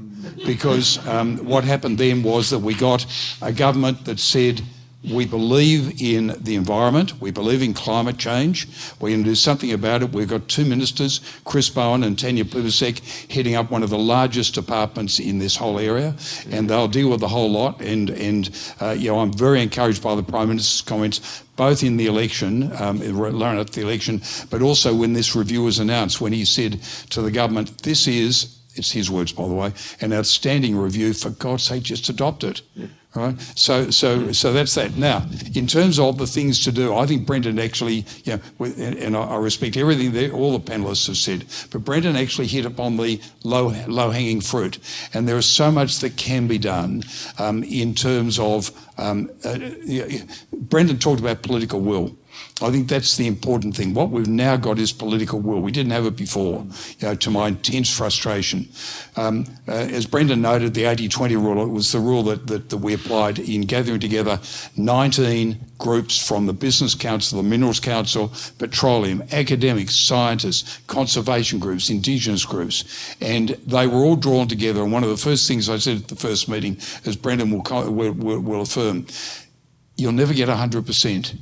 because um, what happened then was that we got a government that said we believe in the environment. We believe in climate change. We're going to do something about it. We've got two ministers, Chris Bowen and Tanya Plibersek, heading up one of the largest departments in this whole area, and they'll deal with the whole lot. And and uh, you know, I'm very encouraged by the Prime Minister's comments, both in the election, um, at the election, but also when this review was announced, when he said to the government, "This is." It's his words, by the way, an outstanding review. For God's sake, just adopt it. Yeah. Right. So, so, so that's that. Now, in terms of the things to do, I think Brendan actually, you know, and I respect everything that all the panelists have said, but Brendan actually hit upon the low, low-hanging fruit, and there is so much that can be done um, in terms of. Um, uh, Brendan talked about political will. I think that's the important thing. What we've now got is political will. We didn't have it before, you know, to my intense frustration. Um, uh, as Brendan noted, the 80-20 rule, it was the rule that, that, that, we applied in gathering together 19 groups from the Business Council, the Minerals Council, petroleum, academics, scientists, conservation groups, Indigenous groups, and they were all drawn together. And one of the first things I said at the first meeting, as Brendan will, will, will, will affirm, you'll never get 100%.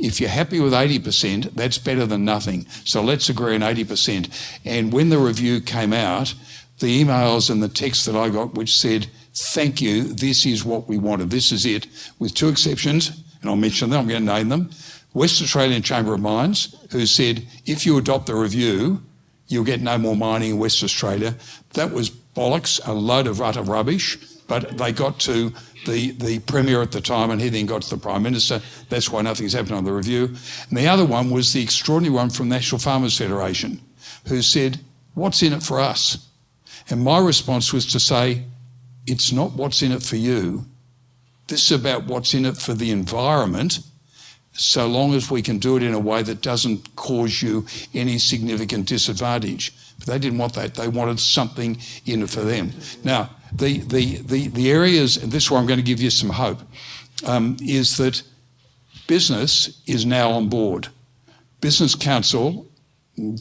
If you're happy with 80%, that's better than nothing. So let's agree on 80%. And when the review came out, the emails and the text that I got, which said, thank you, this is what we wanted, this is it, with two exceptions, and I'll mention them, I'm going to name them. West Australian Chamber of Mines, who said, if you adopt the review, you'll get no more mining in West Australia. That was bollocks, a load of utter rubbish, but they got to the, the Premier at the time, and he then got to the Prime Minister. That's why nothing's happened on the review. And the other one was the extraordinary one from National Farmers Federation, who said, What's in it for us? And my response was to say, It's not what's in it for you. This is about what's in it for the environment, so long as we can do it in a way that doesn't cause you any significant disadvantage. But they didn't want that. They wanted something in it for them. Now, the, the, the, the areas, and this is where I'm going to give you some hope, um, is that business is now on board. Business Council,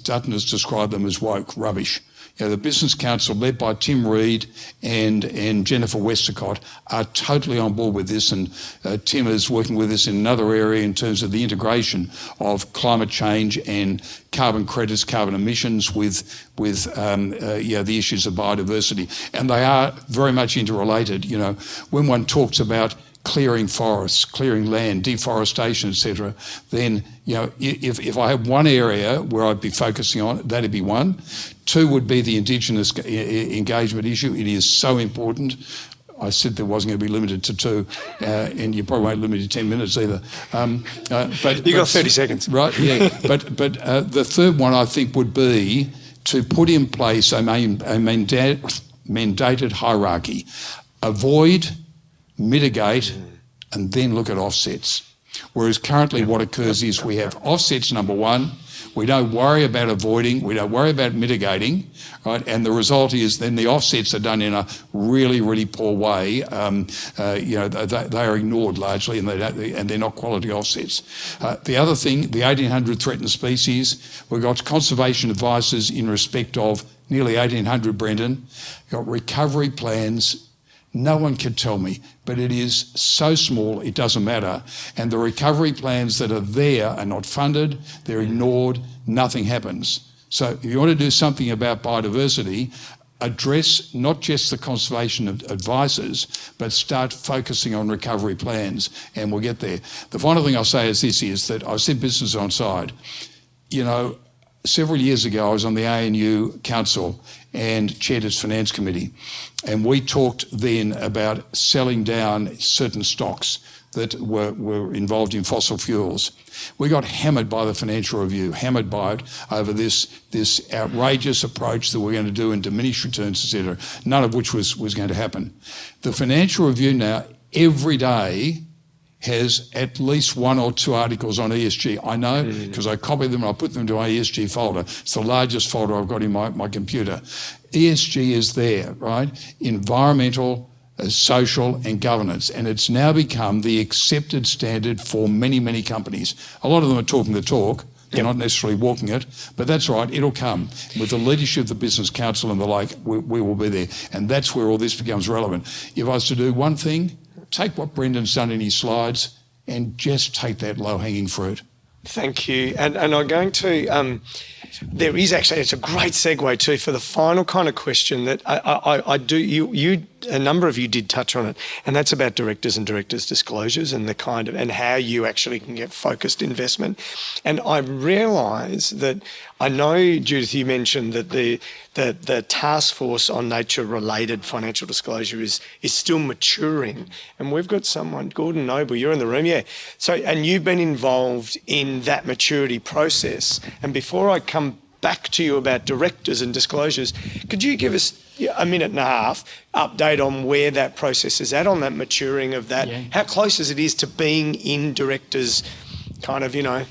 Dutton has described them as woke rubbish. You know, the Business Council, led by Tim Reed and, and Jennifer Westacott, are totally on board with this. And uh, Tim is working with us in another area in terms of the integration of climate change and carbon credits, carbon emissions with, with um, uh, yeah, the issues of biodiversity. And they are very much interrelated. You know, when one talks about clearing forests, clearing land, deforestation, etc., then you know if, if I had one area where I'd be focusing on, that'd be one. Two would be the Indigenous engagement issue. It is so important. I said there wasn't going to be limited to two, uh, and you probably won't limit to ten minutes either. Um, uh, but you got thirty seconds, right? Yeah. but but uh, the third one I think would be to put in place a, main, a mandated hierarchy. Avoid mitigate, and then look at offsets. Whereas currently what occurs is we have offsets number one, we don't worry about avoiding, we don't worry about mitigating, right? And the result is then the offsets are done in a really, really poor way. Um, uh, you know, they, they, are ignored largely, and they and they're not quality offsets. Uh, the other thing, the 1800 threatened species, we've got conservation advices in respect of nearly 1800, Brendan. Got recovery plans no one can tell me, but it is so small, it doesn't matter. And the recovery plans that are there are not funded, they're ignored, nothing happens. So if you want to do something about biodiversity, address not just the conservation advices, but start focusing on recovery plans, and we'll get there. The final thing I'll say is this, is that I said business on side. You know, several years ago, I was on the ANU Council and chaired its finance committee. And we talked then about selling down certain stocks that were, were involved in fossil fuels. We got hammered by the Financial Review, hammered by it over this, this outrageous approach that we're going to do and diminish returns, etc., none of which was, was going to happen. The Financial Review now, every day, has at least one or two articles on ESG. I know because mm. I copy them and I put them into my ESG folder. It's the largest folder I've got in my, my computer. ESG is there, right? Environmental, uh, social and governance. And it's now become the accepted standard for many, many companies. A lot of them are talking the talk. They're not necessarily walking it, but that's right, it'll come. With the leadership of the Business Council and the like, we, we will be there. And that's where all this becomes relevant. If I was to do one thing, take what Brendan's done in his slides and just take that low-hanging fruit. Thank you. And, and I'm going to, um, there is actually, it's a great segue too for the final kind of question that I, I, I do, you, you, a number of you did touch on it, and that's about directors and directors' disclosures and the kind of, and how you actually can get focused investment. And I realise that, I know, Judith, you mentioned that the, the, the task force on nature-related financial disclosure is, is still maturing. And we've got someone, Gordon Noble, you're in the room, yeah. So, and you've been involved in that maturity process. And before I come back to you about directors and disclosures. Could you give us a minute and a half update on where that process is at, on that maturing of that? Yeah. How close is it is to being in directors, kind of, you know,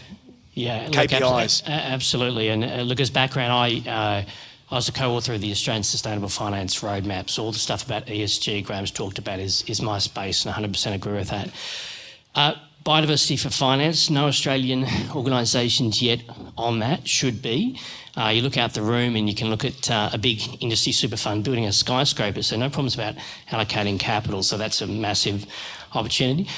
yeah, KPIs? Look, absolutely. And uh, look, as background, I. Uh, I was a co-author of the Australian Sustainable Finance Roadmap, so all the stuff about ESG Graeme's talked about is, is my space, and 100% agree with that. Uh, Biodiversity for Finance, no Australian organisations yet on that, should be. Uh, you look out the room and you can look at uh, a big industry super fund building a skyscraper, so no problems about allocating capital, so that's a massive opportunity.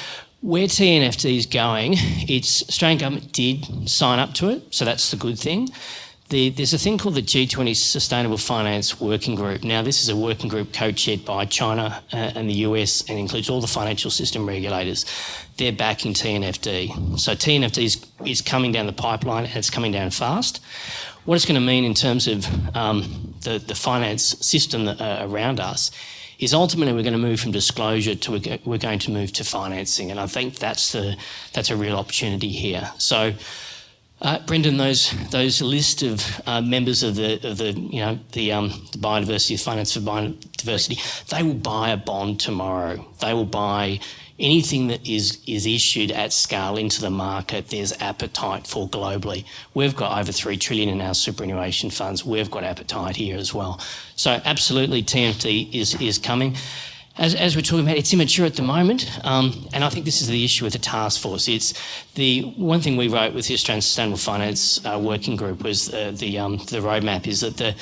Where TNFD is going, it's Australian government did sign up to it, so that's the good thing. The, there's a thing called the G20 Sustainable Finance Working Group. Now, this is a working group co-chaired by China uh, and the US and includes all the financial system regulators. They're backing TNFD. So TNFD is, is coming down the pipeline and it's coming down fast. What it's going to mean in terms of um, the, the finance system that, uh, around us is ultimately we're going to move from disclosure to we're going to move to financing. And I think that's, the, that's a real opportunity here. So Uh, Brendan, those those list of uh, members of the of the you know the um, the biodiversity finance for biodiversity, they will buy a bond tomorrow. They will buy anything that is is issued at scale into the market. There's appetite for globally. We've got over three trillion in our superannuation funds. We've got appetite here as well. So absolutely, TMT is is coming as, as, we're talking about, it's immature at the moment, um, and I think this is the issue with the task force. It's the one thing we wrote with the Australian Sustainable Finance uh, Working Group was uh, the um, the roadmap is that the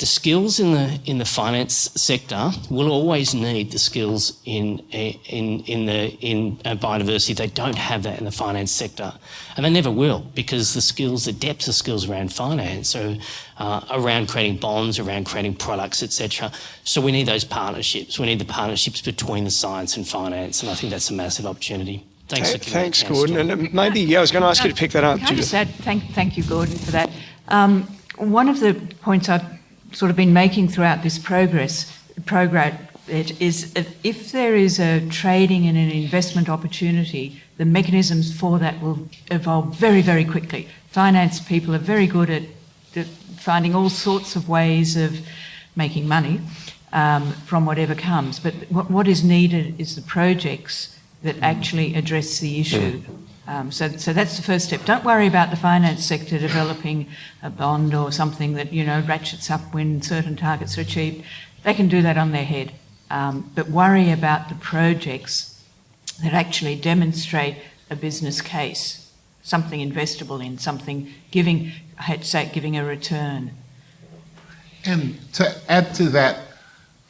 the skills in the in the finance sector will always need the skills in in in the in uh, biodiversity. They don't have that in the finance sector, and they never will because the skills, the depth of skills around finance, are uh, around creating bonds, around creating products, etc. So we need those partnerships. We need the partnerships between the science and finance, and I think that's a massive opportunity. Thanks, okay, thanks, Gordon. And uh, maybe yeah, I was going to ask you to pick that up. Can I just add, thank, thank you, Gordon, for that. Um, one of the points I've sort of been making throughout this progress program it is if there is a trading and an investment opportunity, the mechanisms for that will evolve very, very quickly. Finance people are very good at, finding all sorts of ways of making money um, from whatever comes. But what, what is needed is the projects that actually address the issue um, so, so that's the first step. Don't worry about the finance sector developing a bond or something that you know ratchets up when certain targets are achieved. They can do that on their head, um, but worry about the projects that actually demonstrate a business case, something investable in, something giving, I hate to say giving a return. And to add to that,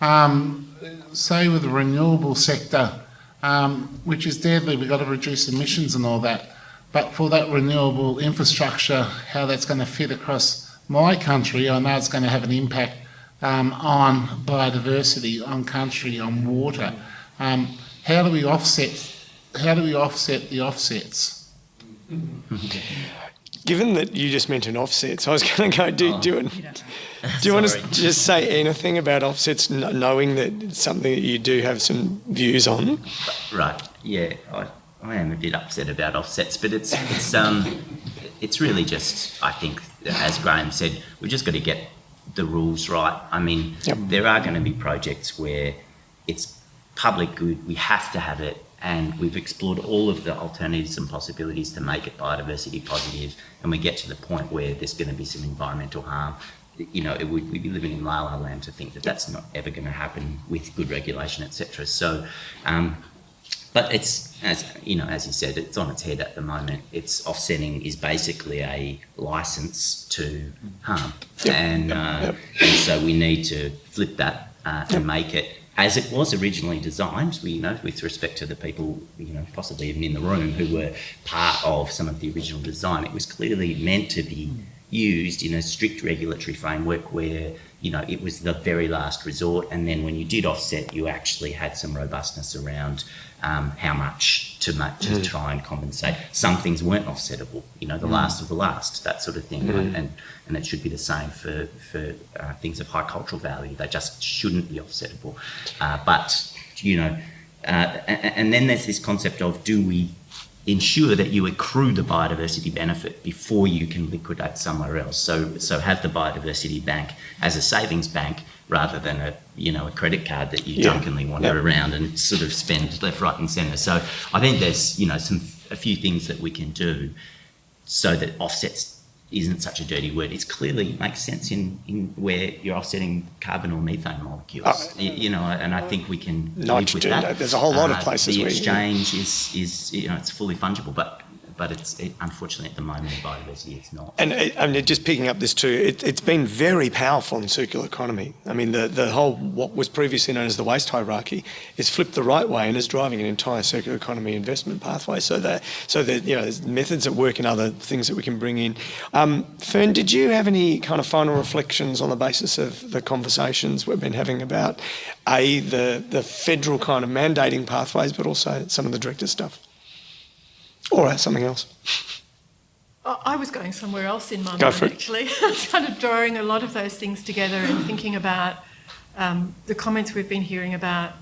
um, say with the renewable sector, um, which is deadly. We've got to reduce emissions and all that. But for that renewable infrastructure, how that's going to fit across my country, I know it's going to have an impact um, on biodiversity, on country, on water. Um, how do we offset? How do we offset the offsets? Given that you just mentioned offsets, I was going to go do, oh. do it. Do you want to just say anything about offsets, knowing that it's something that you do have some views on? Right. Yeah, I, I am a bit upset about offsets, but it's it's um it's really just I think as Graeme said, we've just got to get the rules right. I mean, yep. there are going to be projects where it's public good, we have to have it, and we've explored all of the alternatives and possibilities to make it biodiversity positive, and we get to the point where there's going to be some environmental harm you know, would, we'd be living in la la land to think that that's not ever going to happen with good regulation, etc. So, um, but it's as you know, as you said, it's on its head at the moment. It's offsetting is basically a license to harm, yep. And, uh, yep. and so we need to flip that uh, and make it as it was originally designed, we, you know, with respect to the people, you know, possibly even in the room who were part of some of the original design, it was clearly meant to be hmm. used in a strict regulatory framework where you know it was the very last resort and then when you did offset you actually had some robustness around um, how much to make, to mm. try and compensate some things weren't offsettable you know the mm. last of the last that sort of thing mm. and and it should be the same for for uh, things of high cultural value they just shouldn't be offsettable uh, but you know uh, and, and then there's this concept of do we ensure that you accrue the biodiversity benefit before you can liquidate somewhere else. So, so have the biodiversity bank as a savings bank rather than a you know a credit card that you yeah. drunkenly wander yep. around and sort of spend left, right, and centre. So I think there's you know some a few things that we can do so that offsets isn't such a dirty word. It clearly makes sense in, in where you're offsetting carbon or methane molecules. Uh, you, you, know, and I think we can. Live with that. There's a whole lot uh, of places. The exchange is is you know it's fully fungible, but but it's it, unfortunately at the moment in biodiversity it's not. And I mean, just picking up this too, it, has been very powerful in circular economy. I mean, the the whole what was previously known as the waste hierarchy is flipped the right way and is driving an entire circular economy investment pathway. So that so that you know there's methods that work and other things that we can bring in. Um, Fern, did you have any kind of final reflections on the basis of the conversations we've been having about a the the federal kind of mandating pathways, but also some of the director stuff? Or something else. I was going somewhere else in my Go mind, actually. kind of drawing a lot of those things together and thinking about um, the comments we've been hearing about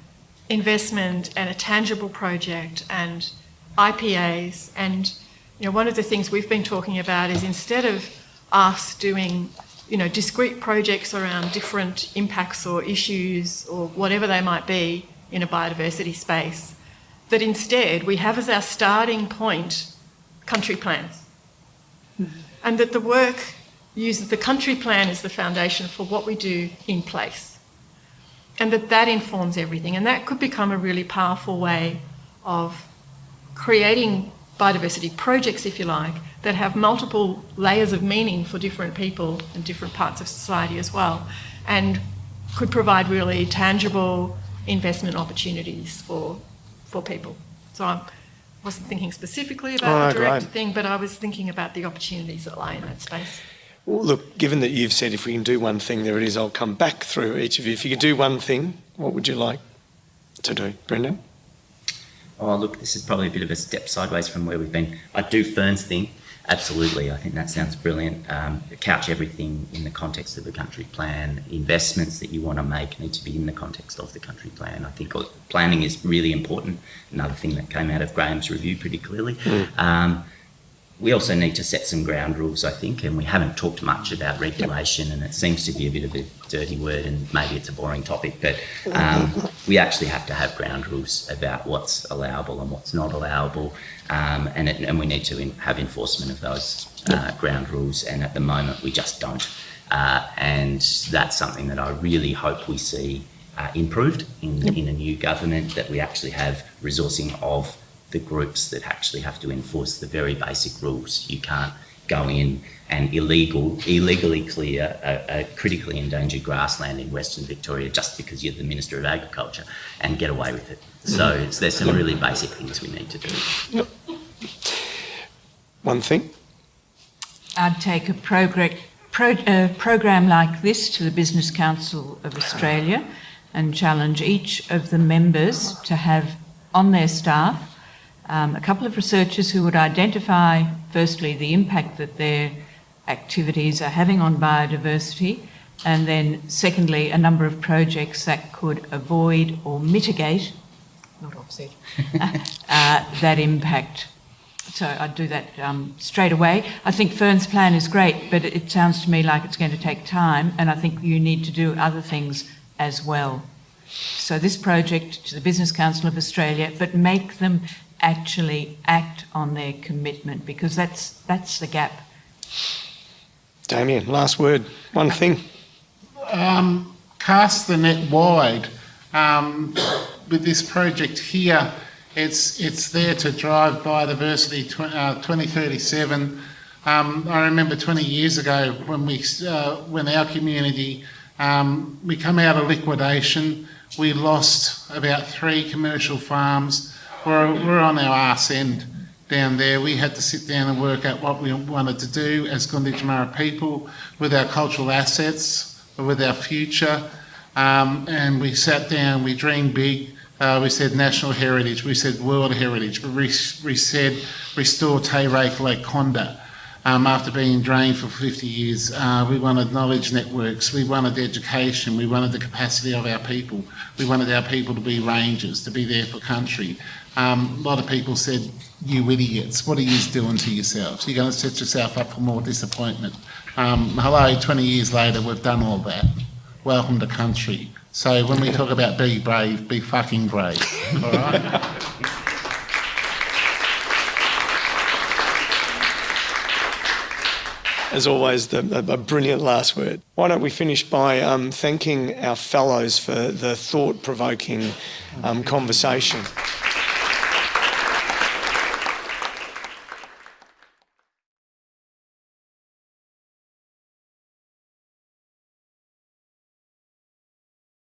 investment and a tangible project and IPAs and you know, one of the things we've been talking about is instead of us doing, you know, discrete projects around different impacts or issues or whatever they might be in a biodiversity space, that instead we have as our starting point country plans. And that the work uses the country plan as the foundation for what we do in place. And that that informs everything. And that could become a really powerful way of creating biodiversity projects, if you like, that have multiple layers of meaning for different people and different parts of society as well, and could provide really tangible investment opportunities for, for people. So I wasn't thinking specifically about Oh, the director great. thing, but I was thinking about the opportunities that lie in that space. Well, look, given that you've said if we can do one thing, there it is. I'll come back through each of you. If you could do one thing, what would you like to do, Brendan? Oh, look, this is probably a bit of a step sideways from where we've been. I do Fern's thing. Absolutely. I think that sounds brilliant. Um, couch everything in the context of the country plan. Investments that you want to make need to be in the context of the country plan. I think planning is really important. Another thing that came out of Graeme's review pretty clearly. Um, we also need to set some ground rules, I think, and we haven't talked much about regulation, and it seems to be a bit of a dirty word, and maybe it's a boring topic, but um, we actually have to have ground rules about what's allowable and what's not allowable, um, and, it, and we need to in, have enforcement of those uh, ground rules, and at the moment we just don't. Uh, and that's something that I really hope we see uh, improved in, in a new government, that we actually have resourcing of the groups that actually have to enforce the very basic rules. You can't go in and illegal, illegally clear a, a critically endangered grassland in Western Victoria just because you're the Minister of Agriculture and get away with it. So it's, there's some really basic things we need to do. One thing? I'd take a progr- pro- uh, program like this to the Business Council of Australia and challenge each of the members to have on their staff um, a couple of researchers who would identify, firstly, the impact that their activities are having on biodiversity, and then, secondly, a number of projects that could avoid or mitigate, not offset, uh, that impact. So I'd do that um, straight away. I think Fern's plan is great, but it sounds to me like it's going to take time, and I think you need to do other things as well. So this project to the Business Council of Australia, but make them actually act on their commitment because that's that's the gap. Damien, last word. One thing. Um, cast the net wide. Um, with this project here, it's it's there to drive biodiversity tw- uh, 2037. Um, I remember 20 years ago when we uh, when our community um, we come out of liquidation, we lost about three commercial farms. We're, we're on our arse end down there. We had to sit down and work out what we wanted to do as Gunditjmara people with our cultural assets, with our future. Um, and we sat down, we dreamed big. Uh, we said national heritage, we said world heritage, we, we said restore Reiki Lake Condah. Um, after being drained for 50 years, uh, we wanted knowledge networks, we wanted education, we wanted the capacity of our people, we wanted our people to be rangers, to be there for country. Um, a lot of people said, you idiots, what are you doing to yourselves? You're going to set yourself up for more disappointment. Um, hello, 20 years later, we've done all that. Welcome to country. So when we talk about be brave, be fucking brave, all right? As always, the, the, a brilliant last word. Why don't we finish by um, thanking our fellows for the thought provoking um, conversation?